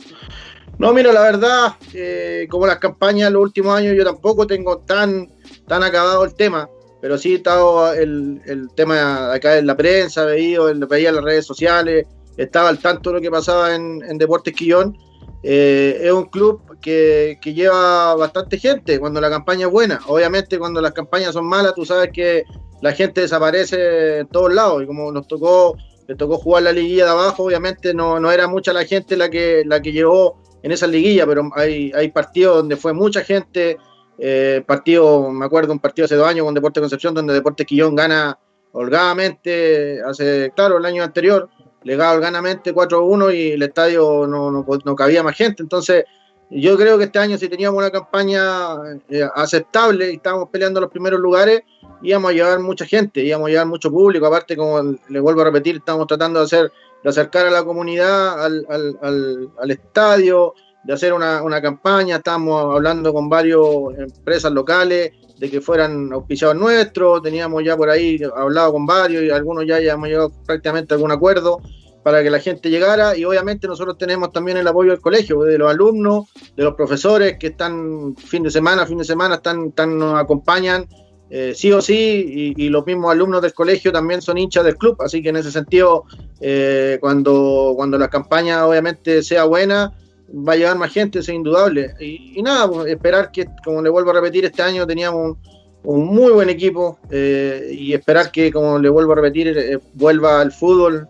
No, mira, la verdad, eh, como las campañas en los últimos años, yo tampoco tengo tan, tan acabado el tema, pero sí he estado el, el tema acá en la prensa, veía, veía las redes sociales, estaba al tanto de lo que pasaba en, Deportes Quillón. Eh, es un club que, que, lleva bastante gente cuando la campaña es buena. Obviamente, cuando las campañas son malas, tú sabes que la gente desaparece en todos lados. Y como nos tocó le tocó jugar la liguilla de abajo, obviamente no, no era mucha la gente la que, la que llegó en esa liguilla, pero hay, hay partidos donde fue mucha gente, eh, partido, me acuerdo un partido hace dos años con Deporte Concepción, donde Deporte Quillón gana holgadamente, hace, claro, el año anterior, le gana holgadamente 4-1 y el estadio no, no, no, cabía más gente, entonces yo creo que este año si teníamos una campaña eh, aceptable y estábamos peleando los primeros lugares, íbamos a llevar mucha gente, íbamos a llevar mucho público, aparte como le vuelvo a repetir, estamos tratando de hacer, de acercar a la comunidad al, al, al, estadio, de hacer una, una, campaña, estamos hablando con varias empresas locales de que fueran auspiciados nuestros, teníamos ya por ahí hablado con varios y algunos ya, ya hemos llegado prácticamente a algún acuerdo para que la gente llegara y obviamente nosotros tenemos también el apoyo del colegio, de los alumnos, de los profesores que están fin de semana, fin de semana, están, están nos acompañan eh, sí o sí, y, los mismos alumnos del colegio también son hinchas del club, así que en ese sentido, eh, cuando, cuando la campaña obviamente sea buena, va a llegar más gente, es indudable. Y, nada, pues, esperar que, como le vuelvo a repetir, este año teníamos un, muy buen equipo eh, y esperar que, como le vuelvo a repetir, vuelva al fútbol,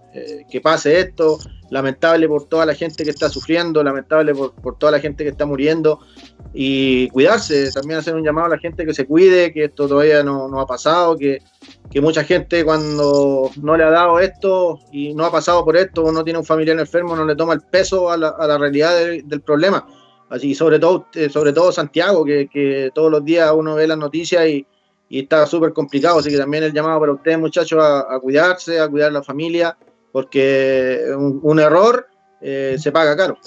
que pase esto, lamentable por toda la gente que está sufriendo, lamentable por, por, toda la gente que está muriendo y cuidarse, también hacer un llamado a la gente que se cuide, que esto todavía no, no ha pasado, que, que, mucha gente cuando no le ha dado esto y no ha pasado por esto o no tiene un familiar enfermo no le toma el peso a la, a la realidad del problema. Así sobre todo, eh, sobre todo Santiago, que, que todos los días uno ve las noticias y, y está súper complicado, así que también el llamado para ustedes muchachos a, cuidarse, a cuidar a la familia porque un, error eh, se paga caro.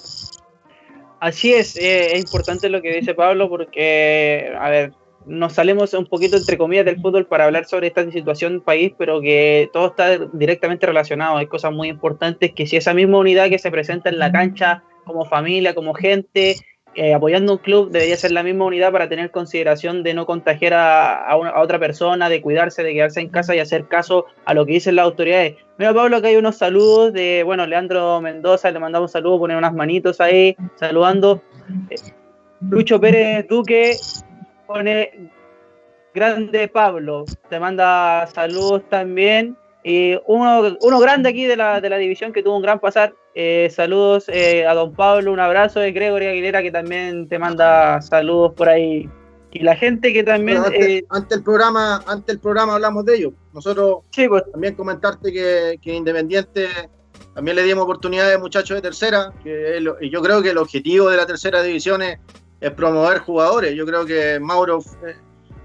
Así es, eh, es importante lo que dice Pablo porque, a ver, nos salimos un poquito entre comillas del fútbol para hablar sobre esta situación país, pero que todo está directamente relacionado. Hay cosas muy importantes que si esa misma unidad que se presenta en la cancha como familia, como gente, eh, apoyando un club debería ser la misma unidad para tener consideración de no contagiar a, a, otra persona, de cuidarse, de quedarse en casa y hacer caso a lo que dicen las autoridades. Mira, Pablo, que hay unos saludos de, bueno, Leandro Mendoza, le mandamos un saludo, poner unas manitos ahí, saludando. Eh, Lucho Pérez Duque pone grande Pablo, te manda saludos también. Y uno, uno grande aquí de la, de la división que tuvo un gran pasar, eh, saludos eh, a don Pablo, un abrazo de Gregory Aguilera que también te manda saludos por ahí. Y la gente que también... Antes, eh, el programa, antes el programa hablamos de ello. Nosotros pues. también comentarte que, Independiente también le dimos oportunidades a muchachos de tercera, que y yo creo que el objetivo de la tercera división es, promover jugadores. Yo creo que Mauro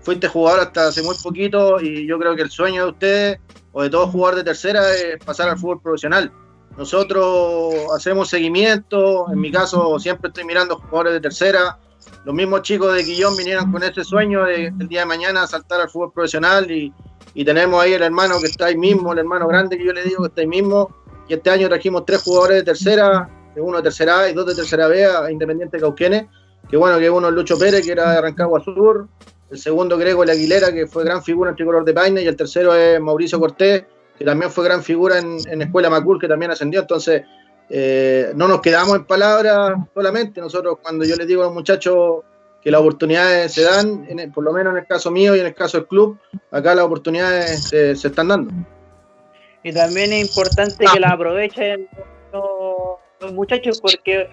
fuiste jugador hasta hace muy poquito y yo creo que el sueño de ustedes o de todo jugador de tercera es pasar al fútbol profesional. Nosotros hacemos seguimiento, en mi caso siempre estoy mirando jugadores de tercera. Los mismos chicos de Guillón vinieron con ese sueño de el día de mañana saltar al fútbol profesional y, y, tenemos ahí el hermano que está ahí mismo, el hermano grande que yo le digo que está ahí mismo. Y este año trajimos tres jugadores de tercera, uno de tercera A y dos de tercera B a Independiente Cauquenes. Que bueno, que uno es Lucho Pérez, que era de Rancagua Sur. El segundo, Grego La Aguilera, que fue gran figura en tricolor de Paine. Y el tercero es Mauricio Cortés, que también fue gran figura en, Escuela Macul, que también ascendió. Entonces, eh, no nos quedamos en palabras solamente. Nosotros, cuando yo les digo a los muchachos que las oportunidades se dan, por lo menos en el caso mío y en el caso del club, acá las oportunidades se, están dando. Y también es importante que las aprovechen los, muchachos porque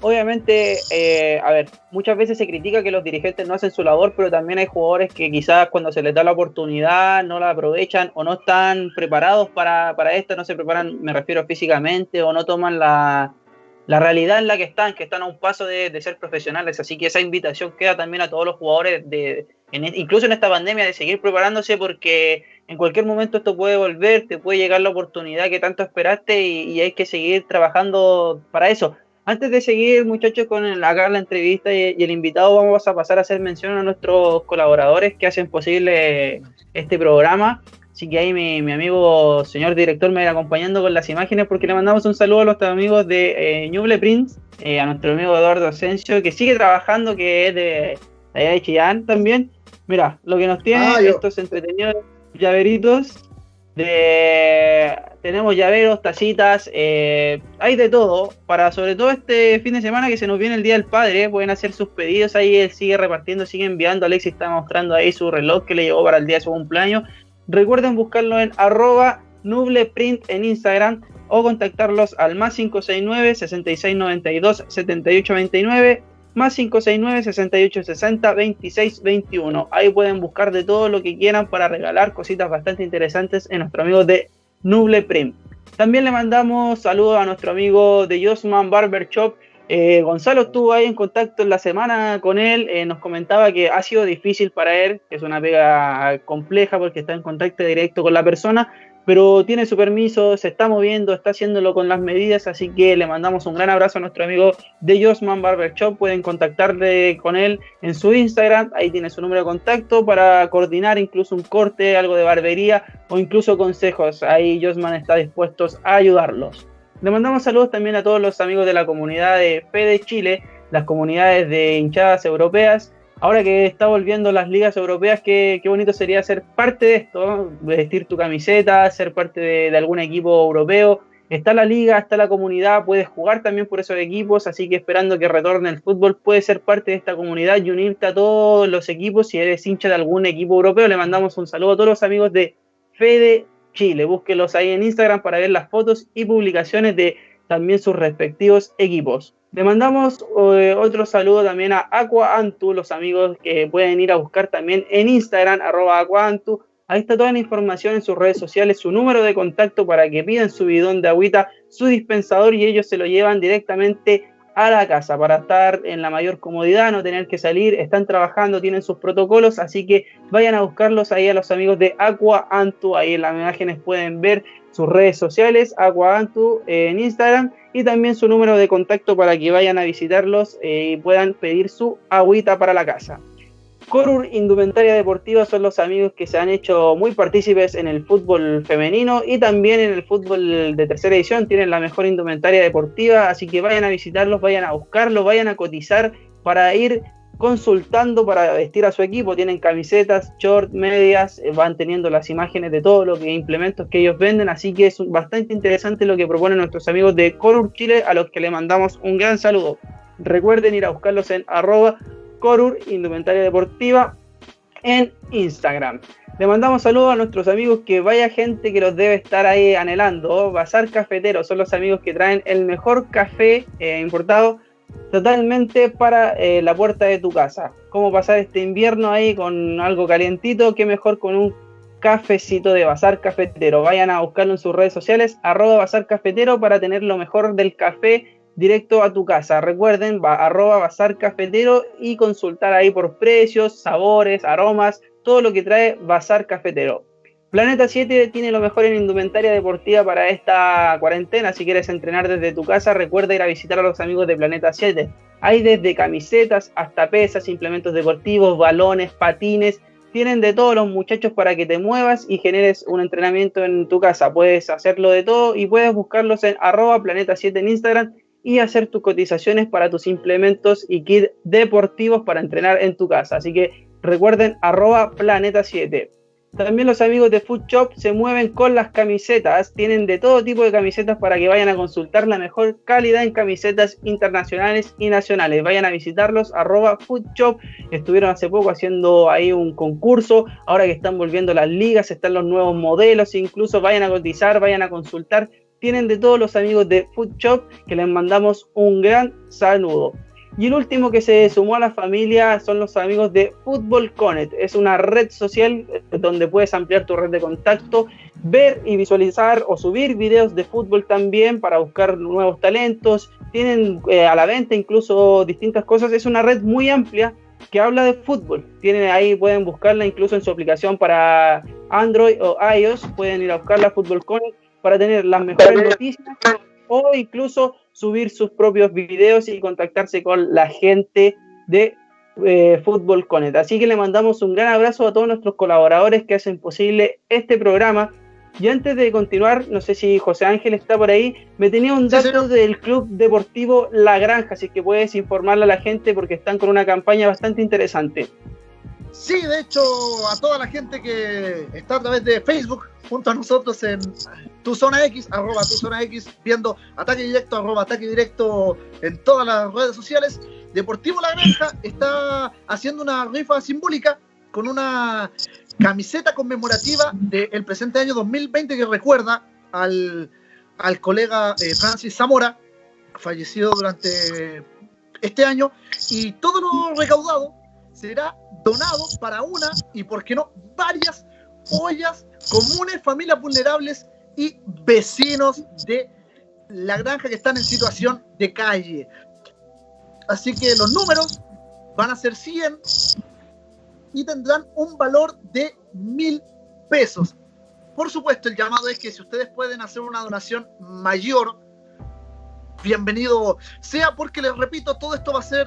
obviamente, eh, a ver, muchas veces se critica que los dirigentes no hacen su labor, pero también hay jugadores que quizás cuando se les da la oportunidad no la aprovechan o no están preparados para, para esto, no se preparan, me refiero físicamente, o no toman la, la realidad en la que están, que están a un paso de, ser profesionales. Así que esa invitación queda también a todos los jugadores, de, en, incluso en esta pandemia, de seguir preparándose porque en cualquier momento esto puede volver, te puede llegar la oportunidad que tanto esperaste y hay que seguir trabajando para eso. Antes de seguir, muchachos, con el, acá la entrevista y, y, el invitado, vamos a pasar a hacer mención a nuestros colaboradores que hacen posible este programa. Así que ahí mi, mi amigo, señor director, me va acompañando con las imágenes porque le mandamos un saludo a los amigos de eh, Ñuble Prince, eh, a nuestro amigo Eduardo Asensio, que sigue trabajando, que es de, de Chillán también. Mira, lo que nos tiene ah, estos entretenidos llaveritos de tenemos llaveros, tacitas, eh, hay de todo. Para sobre todo este fin de semana que se nos viene el Día del Padre, pueden hacer sus pedidos. Ahí él sigue repartiendo, sigue enviando. Alexis está mostrando ahí su reloj que le llegó para el día de su cumpleaños. Recuerden buscarlo en arroba nubleprint en Instagram o contactarlos al más 569 6692 7829 más 569 6860 2621. Ahí pueden buscar de todo lo que quieran para regalar cositas bastante interesantes en nuestro amigo de Nuble Print. También le mandamos saludos a nuestro amigo de Josman Barber Shop. Eh, Gonzalo estuvo ahí en contacto en la semana con él, eh, nos comentaba que ha sido difícil para él, que es una pega compleja porque está en contacto directo con la persona, pero tiene su permiso, se está moviendo, está haciéndolo con las medidas, así que le mandamos un gran abrazo a nuestro amigo de Josman Barber Shop. Pueden contactarle con él en su Instagram, ahí tiene su número de contacto para coordinar incluso un corte, algo de barbería o incluso consejos. Ahí Josman está dispuesto a ayudarlos. Le mandamos saludos también a todos los amigos de la comunidad de Fede Chile, las comunidades de hinchadas europeas ahora que está volviendo las ligas europeas, qué, qué bonito sería ser parte de esto, vestir tu camiseta, ser parte de, algún equipo europeo. Está la liga, está la comunidad, puedes jugar también por esos equipos, así que esperando que retorne el fútbol, puedes ser parte de esta comunidad y unirte a todos los equipos. Si eres hincha de algún equipo europeo, le mandamos un saludo a todos los amigos de Fede Chile. Búsquelos ahí en Instagram para ver las fotos y publicaciones de también sus respectivos equipos. Le mandamos eh, otro saludo también a Aqua Antu, los amigos que pueden ir a buscar también en Instagram, arroba Aquaantu. Ahí está toda la información en sus redes sociales, su número de contacto para que pidan su bidón de agüita, su dispensador y ellos se lo llevan directamente a la casa para estar en la mayor comodidad, no tener que salir, están trabajando, tienen sus protocolos, así que vayan a buscarlos ahí a los amigos de Aqua Antu, ahí en las imágenes pueden ver sus redes sociales, Aqua Antu eh, en Instagram y también su número de contacto para que vayan a visitarlos eh, y puedan pedir su agüita para la casa. Corur Indumentaria Deportiva son los amigos que se han hecho muy partícipes en el fútbol femenino y también en el fútbol de tercera edición. Tienen la mejor indumentaria deportiva, así que vayan a visitarlos, vayan a buscarlos, vayan a cotizar para ir consultando para vestir a su equipo. Tienen camisetas, short, medias, eh, van teniendo las imágenes de todo lo que implementos que ellos venden. Así que es bastante interesante lo que proponen nuestros amigos de Corur Chile, a los que le mandamos un gran saludo. Recuerden ir a buscarlos en arroba Corur Indumentaria Deportiva en Instagram. Le mandamos saludos a nuestros amigos que vaya gente que los debe estar ahí anhelando. Bazar Cafetero son los amigos que traen el mejor café eh, importado totalmente para eh, la puerta de tu casa. Cómo pasar este invierno ahí con algo calientito, qué mejor con un cafecito de Bazar Cafetero. Vayan a buscarlo en sus redes sociales, arroba Bazar Cafetero para tener lo mejor del café directo a tu casa. Recuerden, va, arroba Bazar Cafetero y consultar ahí por precios, sabores, aromas, todo lo que trae Bazar Cafetero. Planeta 7 tiene lo mejor en indumentaria deportiva para esta cuarentena. Si quieres entrenar desde tu casa, recuerda ir a visitar a los amigos de Planeta 7. Hay desde camisetas hasta pesas, implementos deportivos, balones, patines. Tienen de todos los muchachos para que te muevas y generes un entrenamiento en tu casa. Puedes hacerlo de todo y puedes buscarlos en arroba planeta 7 en Instagram y hacer tus cotizaciones para tus implementos y kit deportivos para entrenar en tu casa. Así que recuerden arroba planeta 7. También los amigos de Food Shop se mueven con las camisetas. Tienen de todo tipo de camisetas para que vayan a consultar la mejor calidad en camisetas internacionales y nacionales. Vayan a visitarlos, arroba Food Shop. Estuvieron hace poco haciendo ahí un concurso. Ahora que están volviendo las ligas, están los nuevos modelos. Incluso vayan a cotizar, vayan a consultar tienen de todos los amigos de Food Shop, que les mandamos un gran saludo. Y el último que se sumó a la familia son los amigos de Football Connect. Es una red social donde puedes ampliar tu red de contacto, ver y visualizar o subir videos de fútbol también para buscar nuevos talentos. Tienen eh, a la venta incluso distintas cosas. Es una red muy amplia que habla de fútbol. Tienen ahí, pueden buscarla incluso en su aplicación para Android o iOS. Pueden ir a buscarla Football Connect para tener las mejores noticias o incluso subir sus propios videos y contactarse con la gente de eh, Fútbol Connect. Así que le mandamos un gran abrazo a todos nuestros colaboradores que hacen posible este programa. Y antes de continuar, no sé si José Ángel está por ahí, me tenía un dato del Club Deportivo La Granja, así que puedes informarle a la gente porque están con una campaña bastante interesante. Sí, de hecho, a toda la gente que está a través de Facebook junto a nosotros en tu zona X, arroba tu zona X, viendo ataque directo, arroba ataque directo en todas las redes sociales. Deportivo La Granja está haciendo una rifa simbólica con una camiseta conmemorativa del presente año 2020 que recuerda al, colega eh, Francis Zamora, fallecido durante este año, y todo lo recaudado será donado para una y, por qué no, varias ollas comunes, familias vulnerables y vecinos de la granja que están en situación de calle. Así que los números van a ser 100 y tendrán un valor de mil pesos. Por supuesto, el llamado es que si ustedes pueden hacer una donación mayor, bienvenido sea, porque les repito, todo esto va a ser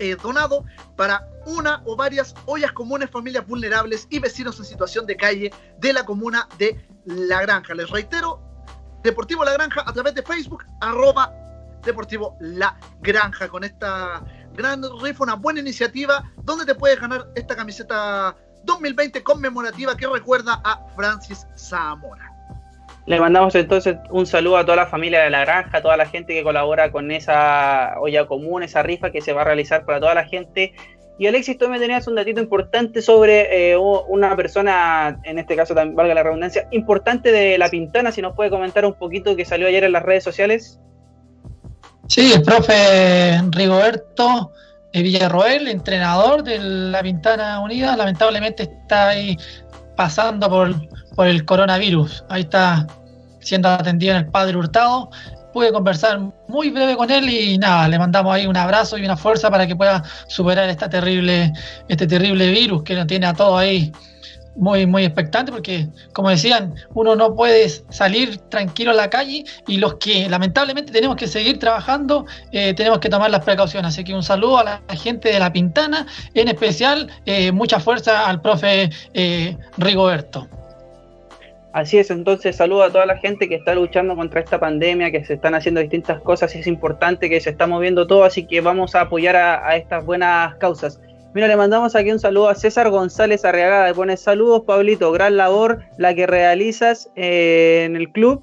eh, donado para una o varias ollas comunes, familias vulnerables y vecinos en situación de calle de la comuna de La Granja. Les reitero, Deportivo La Granja a través de Facebook, arroba Deportivo La Granja, con esta gran rifa, una buena iniciativa, donde te puedes ganar esta camiseta 2020 conmemorativa que recuerda a Francis Zamora. Le mandamos entonces un saludo a toda la familia de la granja, a toda la gente que colabora con esa olla común, esa rifa que se va a realizar para toda la gente. Y Alexis, tú me tenías un datito importante sobre eh, una persona, en este caso también valga la redundancia, importante de La Pintana, si nos puede comentar un poquito que salió ayer en las redes sociales. Sí, el profe Rigoberto Villarroel, entrenador de La Pintana Unida, lamentablemente está ahí pasando por por el coronavirus. Ahí está siendo atendido en el Padre Hurtado. Pude conversar muy breve con él y nada, le mandamos ahí un abrazo y una fuerza para que pueda superar esta terrible, este terrible virus que nos tiene a todos ahí muy, muy expectante porque, como decían, uno no puede salir tranquilo a la calle y los que lamentablemente tenemos que seguir trabajando, eh, tenemos que tomar las precauciones. Así que un saludo a la gente de La Pintana, en especial eh, mucha fuerza al profe eh, Rigoberto. Así es, entonces saludo a toda la gente que está luchando contra esta pandemia, que se están haciendo distintas cosas y es importante que se está moviendo todo, así que vamos a apoyar a, estas buenas causas. Mira, le mandamos aquí un saludo a César González Arriagada, le pone saludos Pablito, gran labor la que realizas eh, en el club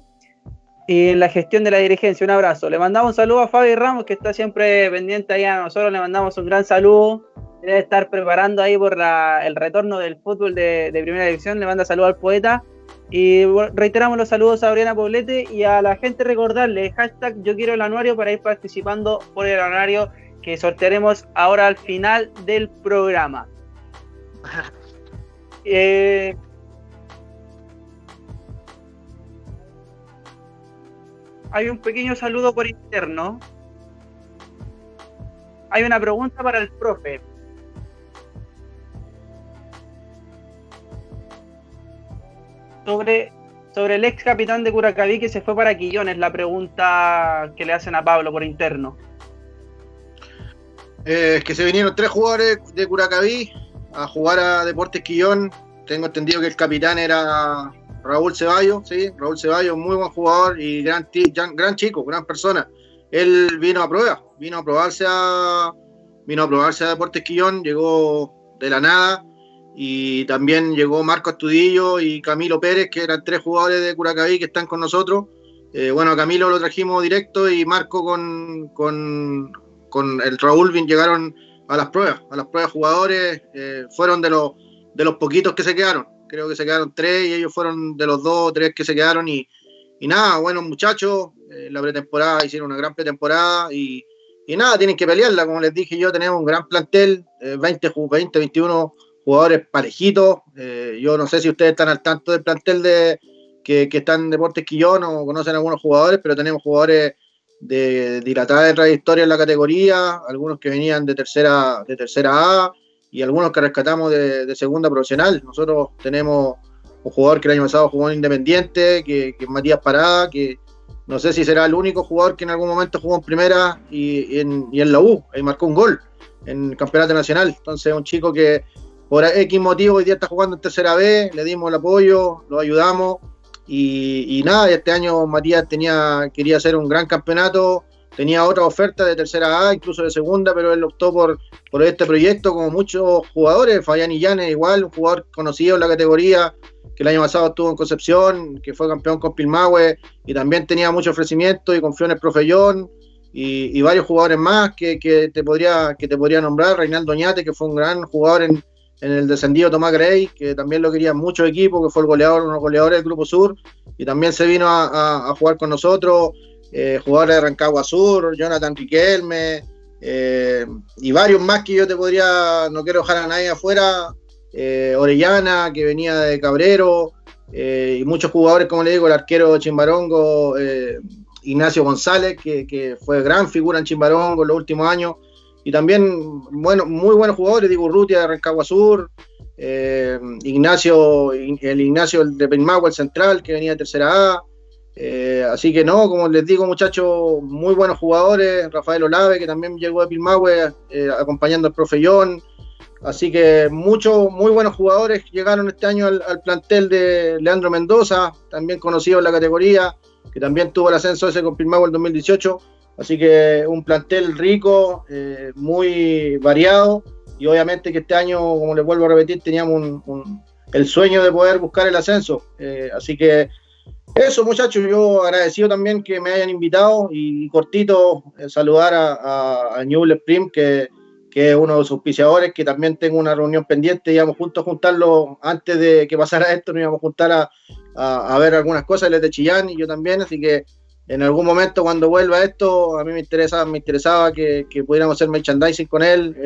y en la gestión de la dirigencia, un abrazo. Le mandamos un saludo a Fabi Ramos que está siempre pendiente ahí a nosotros, le mandamos un gran saludo, debe estar preparando ahí por el retorno del fútbol de, de primera división, le manda saludo al poeta. Y reiteramos los saludos a Oriana Poblete y a la gente recordarle, hashtag yo quiero el anuario para ir participando por el anuario que sortearemos ahora al final del programa. Eh, hay un pequeño saludo por interno. Hay una pregunta para el profe. sobre, sobre el ex capitán de Curacaví que se fue para Quillones, la pregunta que le hacen a Pablo por interno. Eh, que se vinieron tres jugadores de Curacaví a jugar a Deportes Quillón. Tengo entendido que el capitán era Raúl Ceballos, sí, Raúl Ceballos, muy buen jugador y gran, gran chico, gran persona. Él vino a prueba, vino a probarse a, vino a probarse a Deportes Quillón, llegó de la nada, y también llegó Marco Astudillo y Camilo Pérez, que eran tres jugadores de Curacaví que están con nosotros. Eh, bueno, Camilo lo trajimos directo y Marco con, con, con el Raúl llegaron a las pruebas, a las pruebas jugadores, eh, fueron de los, de los poquitos que se quedaron, creo que se quedaron tres y ellos fueron de los dos o tres que se quedaron y, nada, buenos muchachos, eh, la pretemporada hicieron una gran pretemporada y, nada, tienen que pelearla, como les dije yo, tenemos un gran plantel, 20, 20, 21 jugadores parejitos, yo no sé si ustedes están al tanto del plantel de que, están en Deportes Quillón o conocen algunos jugadores, pero tenemos jugadores de dilatada trayectoria en la categoría, algunos que venían de tercera, de tercera A y algunos que rescatamos de, segunda profesional. Nosotros tenemos un jugador que el año pasado jugó en Independiente, que, es Matías Parada, que no sé si será el único jugador que en algún momento jugó en primera y, en, y en, la U, y marcó un gol en el campeonato nacional. Entonces, un chico que por X motivo hoy día está jugando en tercera B, le dimos el apoyo, lo ayudamos y, nada, este año Matías tenía, quería hacer un gran campeonato, tenía otra oferta de tercera A, incluso de segunda, pero él optó por, por este proyecto, como muchos jugadores, Fabián Illanes igual, un jugador conocido en la categoría, que el año pasado estuvo en Concepción, que fue campeón con Pilmahue, y también tenía mucho ofrecimiento y confió en el profe John, y, varios jugadores más que, que, te podría, que te podría nombrar, Reinaldo Oñate, que fue un gran jugador en, en el descendido Tomás Gray, que también lo querían muchos equipos, que fue el goleador, uno de los goleadores del Grupo Sur, y también se vino a, jugar con nosotros, eh, jugadores de Rancagua Sur, Jonathan Riquelme, eh, y varios más que yo te podría, no quiero dejar a nadie afuera, eh, Orellana, que venía de Cabrero, y muchos jugadores, como le digo, el arquero Chimbarongo, Ignacio González, que, que, fue gran figura en Chimbarongo en los últimos años, y también bueno, muy buenos jugadores, digo Rutia de Rancagua Sur, eh, Ignacio, el Ignacio de Penmagua, el central, que venía de tercera A. Eh, así que no, como les digo, muchachos, muy buenos jugadores. Rafael Olave, que también llegó de Pilmahue, eh, acompañando al profe. Así que muchos, muy buenos jugadores llegaron este año al, plantel de Leandro Mendoza, también conocido en la categoría, que también tuvo el ascenso ese con Pilmahue el 2018. Así que un plantel rico, eh, muy variado y obviamente que este año, como les vuelvo a repetir, teníamos el sueño de poder buscar el ascenso. Eh, así que eso muchachos, yo agradecido también que me hayan invitado y cortito eh, saludar a, a, Newell Spring, que, que, es uno de sus auspiciadores, que también tengo una reunión pendiente, íbamos juntos a juntarlo antes de que pasara esto, nos íbamos a juntar a, a, ver algunas cosas, él de Chillán y yo también, así que en algún momento cuando vuelva esto, a mí me interesa, me interesaba que, pudiéramos hacer merchandising con él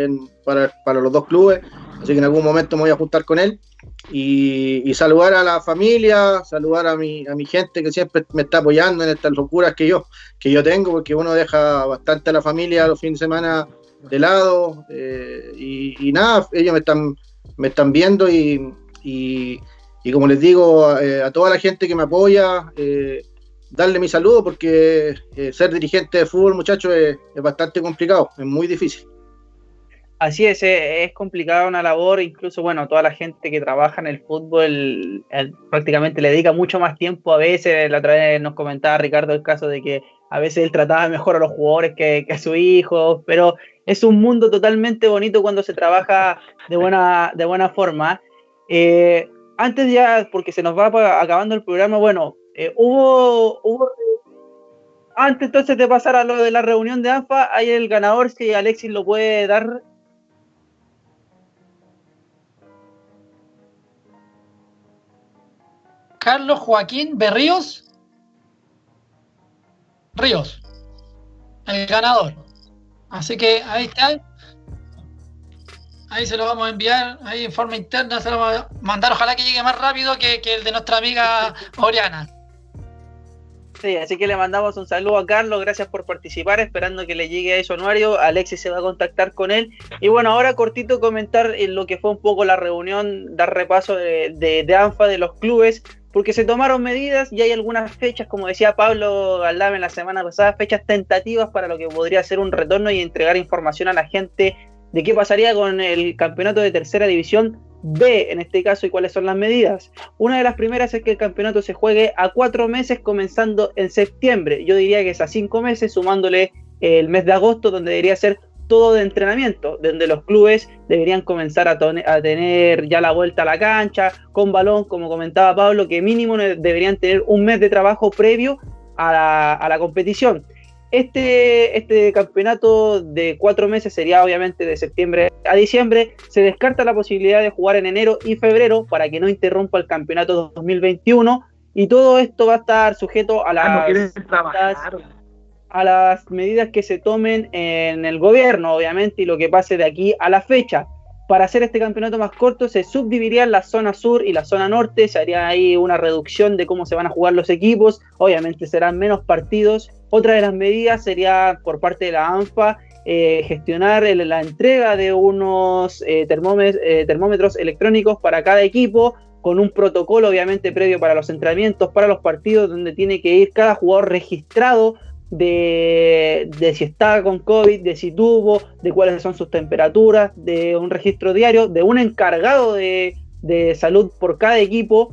para, los dos clubes, así que en algún momento me voy a juntar con él y, saludar a la familia, saludar a mi, a mi gente que siempre me está apoyando en estas locuras que yo, que yo tengo, porque uno deja bastante a la familia los fines de semana de lado eh, y, nada, ellos me están, me están viendo y, como les digo, eh, a toda la gente que me apoya, eh, darle mi saludo porque eh, ser dirigente de fútbol, muchachos, es, bastante complicado, es muy difícil. Así es, eh, es, complicada una labor, incluso, bueno, toda la gente que trabaja en el fútbol prácticamente le dedica mucho más tiempo a veces, la otra vez nos comentaba Ricardo el caso de que a veces él trataba mejor a los jugadores que, a su hijo, pero es un mundo totalmente bonito cuando se trabaja de buena, de buena forma. Eh, antes ya, porque se nos va acabando el programa, bueno, eh, hubo, antes entonces de pasar a lo de la reunión de ANFA, hay el ganador, si Alexis lo puede dar. Carlos Joaquín Berríos. Ríos, el ganador. Así que ahí está. Ahí se lo vamos a enviar, ahí en forma interna se lo vamos a mandar. Ojalá que llegue más rápido que, que el de nuestra amiga Oriana. Sí, así que le mandamos un saludo a Carlos, gracias por participar, esperando que le llegue a eso anuario. Alexis se va a contactar con él. Y bueno, ahora cortito comentar en lo que fue un poco la reunión, dar repaso de, ANFA, de los clubes, porque se tomaron medidas y hay algunas fechas, como decía Pablo Galdame la semana pasada, fechas tentativas para lo que podría ser un retorno y entregar información a la gente de qué pasaría con el campeonato de tercera división B en este caso y cuáles son las medidas. Una de las primeras es que el campeonato se juegue a cuatro meses comenzando en septiembre. Yo diría que es a cinco meses sumándole el mes de agosto donde debería ser todo de entrenamiento, donde los clubes deberían comenzar a, tener ya la vuelta a la cancha, con balón, como comentaba Pablo, que mínimo deberían tener un mes de trabajo previo a la competición. Este, este campeonato de cuatro meses sería obviamente de septiembre a diciembre. Se descarta la posibilidad de jugar en enero y febrero para que no interrumpa el campeonato 2021. y todo esto va a estar sujeto a las, a las medidas que se tomen en el gobierno, obviamente, y lo que pase de aquí a la fecha. Para hacer este campeonato más corto se subdividirían la zona sur y la zona norte, se haría ahí una reducción de cómo se van a jugar los equipos, obviamente serán menos partidos. Otra de las medidas sería por parte de la ANFA eh, gestionar la entrega de unos eh, eh, termómetros electrónicos para cada equipo, con un protocolo obviamente previo para los entrenamientos, para los partidos, donde tiene que ir cada jugador registrado de, si está con COVID, de si tuvo, de cuáles son sus temperaturas, de un registro diario, de un encargado de, salud por cada equipo.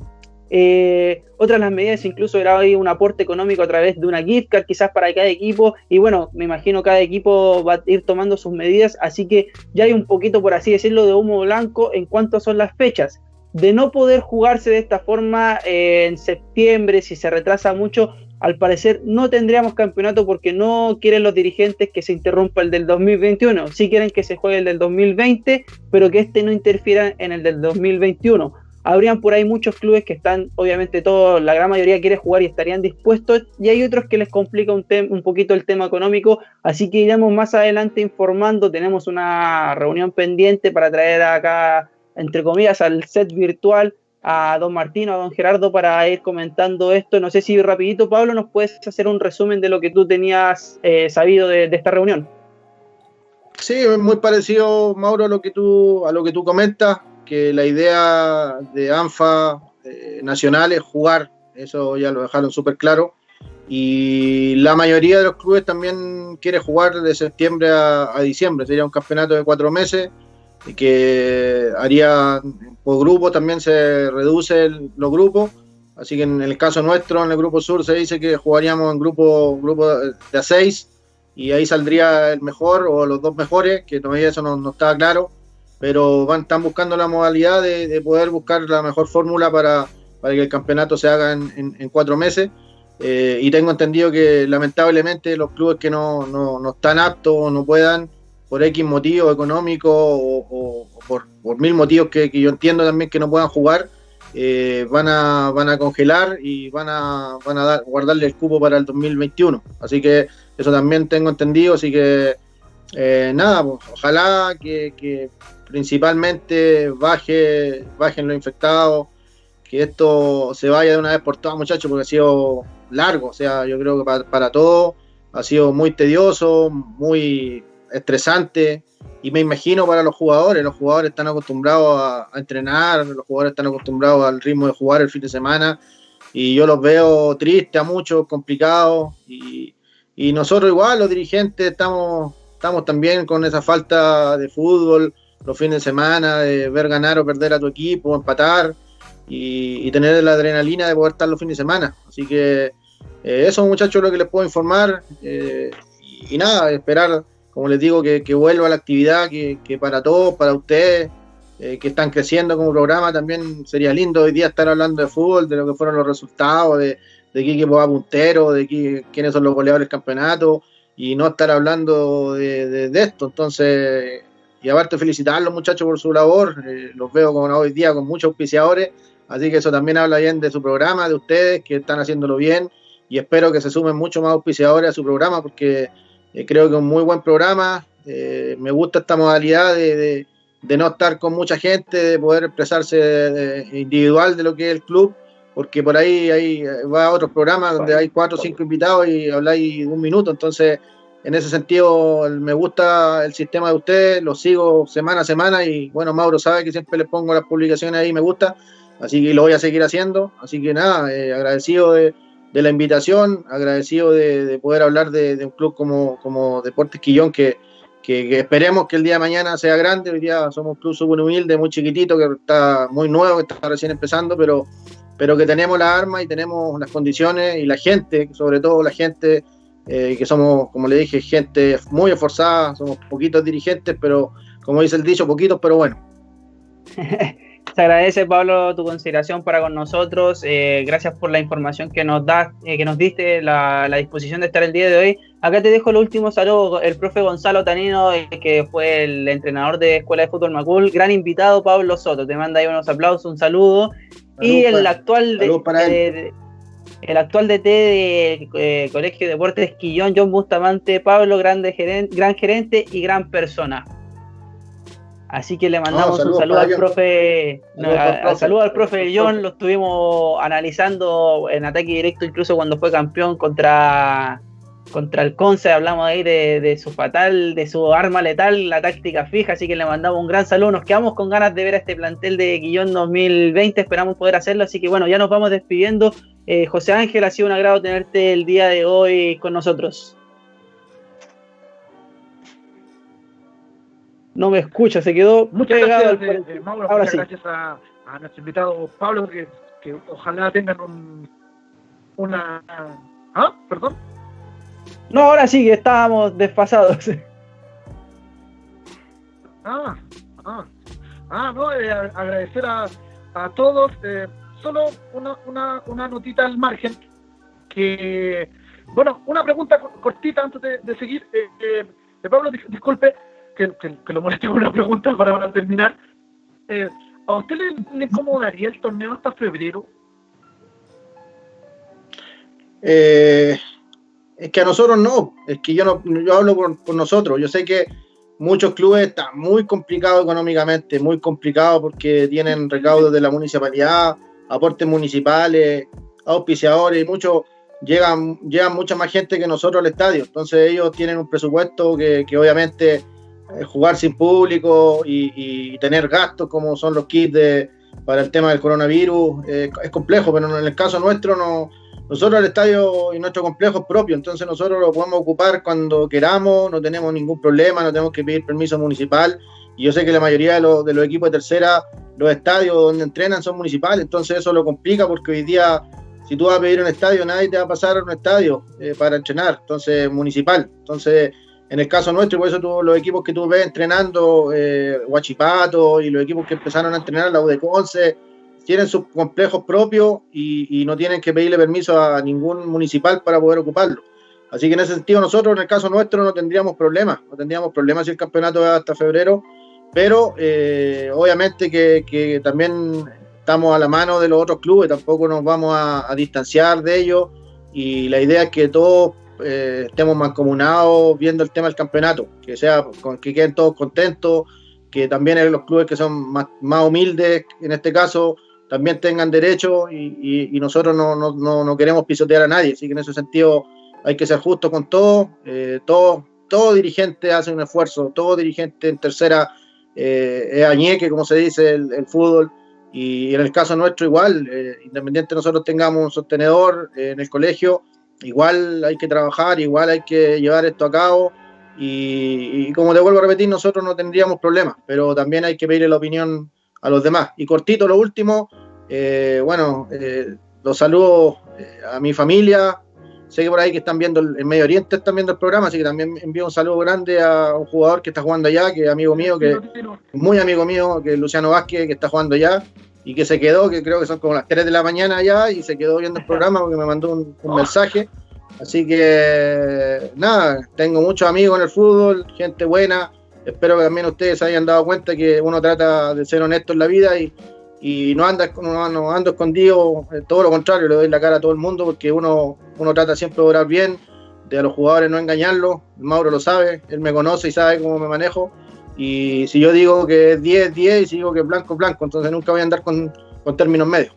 Eh, otras las medidas incluso era hoy un aporte económico a través de una gift card quizás para cada equipo y bueno, me imagino cada equipo va a ir tomando sus medidas, así que ya hay un poquito por así decirlo de humo blanco en cuanto son las fechas de no poder jugarse de esta forma eh, en septiembre, si se retrasa mucho, al parecer no tendríamos campeonato porque no quieren los dirigentes que se interrumpa el del 2021. Sí quieren que se juegue el del 2020, pero que este no interfiera en el del 2021. Habrían por ahí muchos clubes que están, obviamente todos, la gran mayoría quiere jugar y estarían dispuestos, y hay otros que les complica un, un poquito el tema económico, así que iremos más adelante informando, tenemos una reunión pendiente para traer acá entre comillas, al set virtual a don Martino, a don Gerardo para ir comentando esto. No sé si rapidito, Pablo, nos puedes hacer un resumen de lo que tú tenías eh, sabido de, esta reunión. Sí, es muy parecido, Mauro, a lo que tú, a lo que tú comentas, que la idea de ANFA eh, nacional es jugar, eso ya lo dejaron súper claro. Y la mayoría de los clubes también quiere jugar de septiembre a, a diciembre, sería un campeonato de cuatro meses que haría por grupo también se reduce los grupos. Así que en el caso nuestro, en el grupo sur, se dice que jugaríamos en grupo, grupo de a seis y ahí saldría el mejor o los dos mejores, que todavía eso no, no estaba claro, pero van, están buscando la modalidad de, poder buscar la mejor fórmula para, para, que el campeonato se haga en, en, cuatro meses. Eh, y tengo entendido que lamentablemente los clubes que no, no, no están aptos o no puedan, por X motivo económico o, por, mil motivos que, yo entiendo también que no puedan jugar, eh, van, a, van a congelar y van a, van a dar, guardarle el cupo para el 2021. Así que eso también tengo entendido, así que eh, nada, pues, ojalá que, principalmente baje, bajen los infectados, que esto se vaya de una vez por todas, muchachos, porque ha sido largo, o sea, yo creo que para, para todos ha sido muy tedioso, muy estresante y me imagino para los jugadores, los jugadores están acostumbrados a, entrenar, los jugadores están acostumbrados al ritmo de jugar el fin de semana y yo los veo tristes a muchos, complicados y, nosotros igual, los dirigentes, estamos, estamos también con esa falta de fútbol los fines de semana, de ver ganar o perder a tu equipo, empatar y, tener la adrenalina de poder estar los fines de semana. Así que eh, eso muchachos lo que les puedo informar eh, y nada, esperar como les digo, que, vuelva la actividad, que, para todos, para ustedes, eh, que están creciendo como programa, también sería lindo hoy día estar hablando de fútbol, de lo que fueron los resultados, de, de qué equipo va puntero, de quiénes son los goleadores del campeonato, y no estar hablando de, esto. Entonces, y aparte felicitar a los muchachos por su labor, eh, los veo como hoy día con muchos auspiciadores, así que eso también habla bien de su programa, de ustedes, que están haciéndolo bien, y espero que se sumen muchos más auspiciadores a su programa, porque eh, creo que es un muy buen programa. Eh, me gusta esta modalidad de, no estar con mucha gente, de poder expresarse individual de lo que es el club, porque por ahí, hay, va a otros programas donde hay cuatro o cinco invitados y habláis un minuto. Entonces, en ese sentido, me gusta el sistema de ustedes, lo sigo semana a semana y bueno, Mauro sabe que siempre le pongo las publicaciones ahí, me gusta, así que lo voy a seguir haciendo. Así que nada, eh, agradecido de de la invitación, agradecido de, poder hablar de, un club como, como Deportes Quillón, que, que, esperemos que el día de mañana sea grande. Hoy día somos un club súper humilde, muy chiquitito, que está muy nuevo, que está recién empezando, pero, pero que tenemos las armas y tenemos las condiciones y la gente, sobre todo la gente, eh, que somos, como le dije, gente muy esforzada, somos poquitos dirigentes, pero como dice el dicho, poquitos, pero bueno. Te agradece, Pablo, tu consideración para con nosotros. Eh, gracias por la información que nos das, eh, que nos diste, la, disposición de estar el día de hoy. Acá te dejo el último saludo, el profe Gonzalo Tanino, eh, que fue el entrenador de Escuela de Fútbol Macul. Gran invitado, Pablo Soto. Te manda ahí unos aplausos, un saludo. y el actual el actual DT de eh, Colegio de Deportes Quillón, John Bustamante, Pablo, grande gerente, gran gerente y gran persona. Así que le mandamos un saludo al profe, saludo al profe John, lo estuvimos analizando en ataque directo incluso cuando fue campeón contra contra el Conce, hablamos ahí de, su fatal, de su arma letal, la táctica fija, así que le mandamos un gran saludo, nos quedamos con ganas de ver a este plantel de Guillón 2020, esperamos poder hacerlo, así que bueno, ya nos vamos despidiendo. Eh, José Ángel, ha sido un agrado tenerte el día de hoy con nosotros. No me escucha, se quedó muchas gracias, eh, eh, Ahora muchas gracias a, nuestro invitado Pablo, que, que ojalá tengan un, una... ¿Ah? ¿Perdón? No, ahora sí que estábamos desfasados. Ah, ah, ah no, eh, agradecer a, a todos. Eh, solo una, una, una notita al margen. Que, bueno, una pregunta cortita antes de, seguir. Eh, eh Pablo, disculpe que, que, lo moleste con una pregunta para, terminar. ¿A usted le, incomodaría el torneo hasta febrero? Eh, es que a nosotros no, es que yo no, yo hablo por, nosotros. Yo sé que muchos clubes están muy complicados económicamente, muy complicados porque tienen recaudos de la municipalidad, aportes municipales, auspiciadores, y muchos llegan, llegan mucha más gente que nosotros al estadio. Entonces ellos tienen un presupuesto que, obviamente eh, jugar sin público y, tener gastos como son los kits para el tema del coronavirus eh, es complejo, pero en el caso nuestro no, nosotros el estadio y nuestro complejo es propio, entonces nosotros lo podemos ocupar cuando queramos, no tenemos ningún problema, no tenemos que pedir permiso municipal. Y yo sé que la mayoría de los, de los equipos de tercera, los estadios donde entrenan son municipales, entonces eso lo complica porque hoy día, si tú vas a pedir un estadio, nadie te va a pasar a un estadio eh, para entrenar, entonces municipal. Entonces, en el caso nuestro, por eso tú, los equipos que tú ves entrenando, eh, y los equipos que empezaron a entrenar, la UDECONCE, tienen sus complejos propios y, no tienen que pedirle permiso a ningún municipal para poder ocuparlo. Así que en ese sentido nosotros, en el caso nuestro, no tendríamos problemas, no tendríamos problemas si el campeonato es hasta febrero, pero eh, obviamente que, también estamos a la mano de los otros clubes, tampoco nos vamos a, distanciar de ellos y la idea es que todos eh, estemos mancomunados viendo el tema del campeonato, que sea que queden todos contentos, que también los clubes que son más, humildes, en este caso, también tengan derecho y, nosotros no, queremos pisotear a nadie. Así que en ese sentido hay que ser justo con todo. Eh, todo, todo dirigente hace un esfuerzo, todo dirigente en tercera eh, es añeque, como se dice, el, fútbol. Y en el caso nuestro igual, eh, independiente nosotros tengamos un sostenedor en el colegio, igual hay que trabajar, igual hay que llevar esto a cabo. Y, y como te vuelvo a repetir, nosotros no tendríamos problemas, pero también hay que pedirle la opinión a los demás. Y cortito, lo último, eh, bueno, eh, los saludo eh, a mi familia. Sé que por ahí que están viendo el, Medio Oriente, están viendo el programa, así que también envío un saludo grande a un jugador que está jugando allá, que es amigo mío, que muy amigo mío, que es Luciano Vázquez, que está jugando allá y que se quedó, que creo que son como las 3 de la mañana allá, y se quedó viendo el programa porque me mandó un, un mensaje. Así que nada, tengo muchos amigos en el fútbol, gente buena, espero que también ustedes hayan dado cuenta que uno trata de ser honesto en la vida y, no anda no, ando escondido, eh, todo lo contrario, le doy la cara a todo el mundo porque uno, uno trata siempre de orar bien, de a los jugadores no engañarlos, Mauro lo sabe, él me conoce y sabe cómo me manejo, y si yo digo que es 10, 10, y si digo que es blanco, blanco, entonces nunca voy a andar con, términos medios.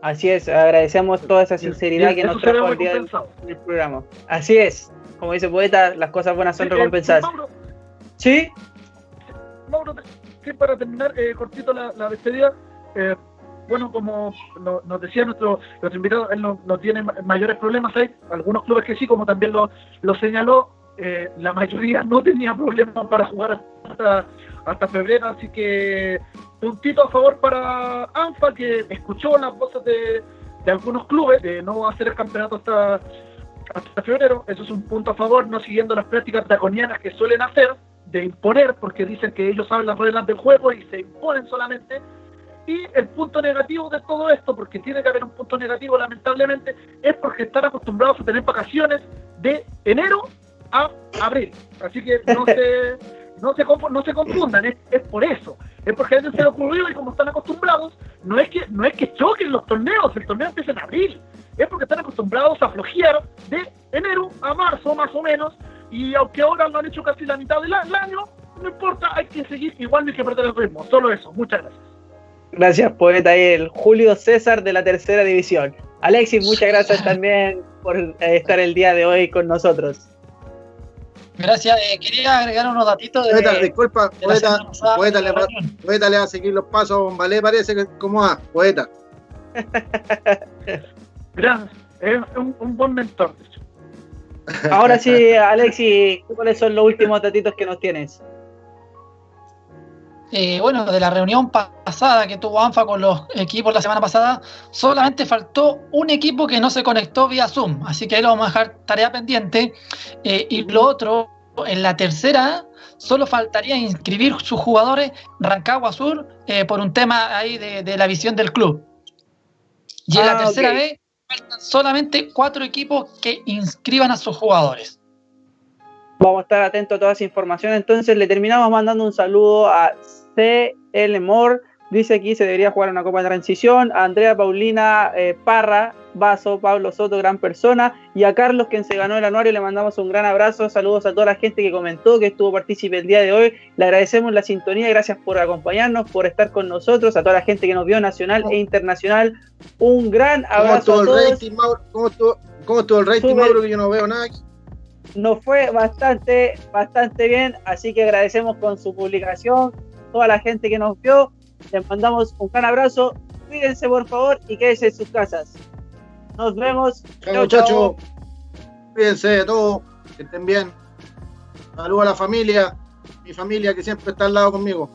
Así es, agradecemos toda esa sinceridad que nos trajo el día del, programa. Así es, como dice Poeta, las cosas buenas son recompensadas. Sí. Mauro, que para terminar eh, cortito la, despedida, eh, bueno, como nos decía nuestro, nuestro invitado, él no, tiene mayores problemas. Hay algunos clubes que sí, como también lo, lo señaló, eh, la mayoría no tenía problemas para jugar hasta, hasta febrero, así que puntito a favor para ANFA, que escuchó las voces de, de algunos clubes de no hacer el campeonato hasta, hasta febrero. Eso es un punto a favor, no siguiendo las prácticas draconianas que suelen hacer de imponer, porque dicen que ellos saben las reglas del juego y se imponen solamente. Y el punto negativo de todo esto, porque tiene que haber un punto negativo lamentablemente, es porque están acostumbrados a tener vacaciones de enero a abril. Así que no se, no se, no se confundan, es, es por eso. Es porque a ellos se le ocurrió y como están acostumbrados, no es que no es que choquen los torneos, el torneo empieza en abril. Es porque están acostumbrados a flojear de enero a marzo más o menos. Y aunque ahora lo han hecho casi la mitad del año, no importa, hay que seguir igual, no hay que perder el ritmo. Solo eso. Muchas gracias. Gracias, poeta. El Julio César de la tercera división. Alexis, muchas gracias también por eh, estar el día de hoy con nosotros. Gracias. Eh, quería agregar unos datitos de. Poeta, disculpa, poeta, poeta, le va, poeta, le va, a seguir los pasos. Vale, parece que como a poeta. Gracias. Es un, un buen mentor. Ahora sí, Alexi, ¿cuáles son los últimos datitos que nos tienes? Eh, bueno, de la reunión pasada que tuvo ANFA con los equipos la semana pasada, solamente faltó un equipo que no se conectó vía Zoom, así que ahí lo vamos a dejar tarea pendiente. Eh, y lo otro, en la tercera, solo faltaría inscribir sus jugadores Rancagua Sur eh, por un tema ahí de, la visión del club. Y en la ah, tercera vez, faltan solamente cuatro equipos que inscriban a sus jugadores. Vamos a estar atentos a toda esa información. Entonces le terminamos mandando un saludo a CL Moore. Dice aquí se debería jugar una Copa de Transición. A Andrea Paulina eh, Parra, Vaso, Pablo Soto, gran persona. Y a Carlos, quien se ganó el anuario, le mandamos un gran abrazo. Saludos a toda la gente que comentó, que estuvo partícipe el día de hoy. Le agradecemos la sintonía, gracias por acompañarnos, por estar con nosotros. A toda la gente que nos vio nacional e internacional, un gran abrazo. ¿Cómo estuvo el rating, Mauro? ¿Cómo estuvo, el rating, Mauro? Que yo no veo nada Nos fue bastante, bastante bien, así que agradecemos con su publicación toda la gente que nos vio. Les mandamos un gran abrazo. Cuídense, por favor, y quédense en sus casas. Nos vemos. Chao, muchachos. Cuídense de todo. Que estén bien. Saludos a la familia. Mi familia que siempre está al lado conmigo.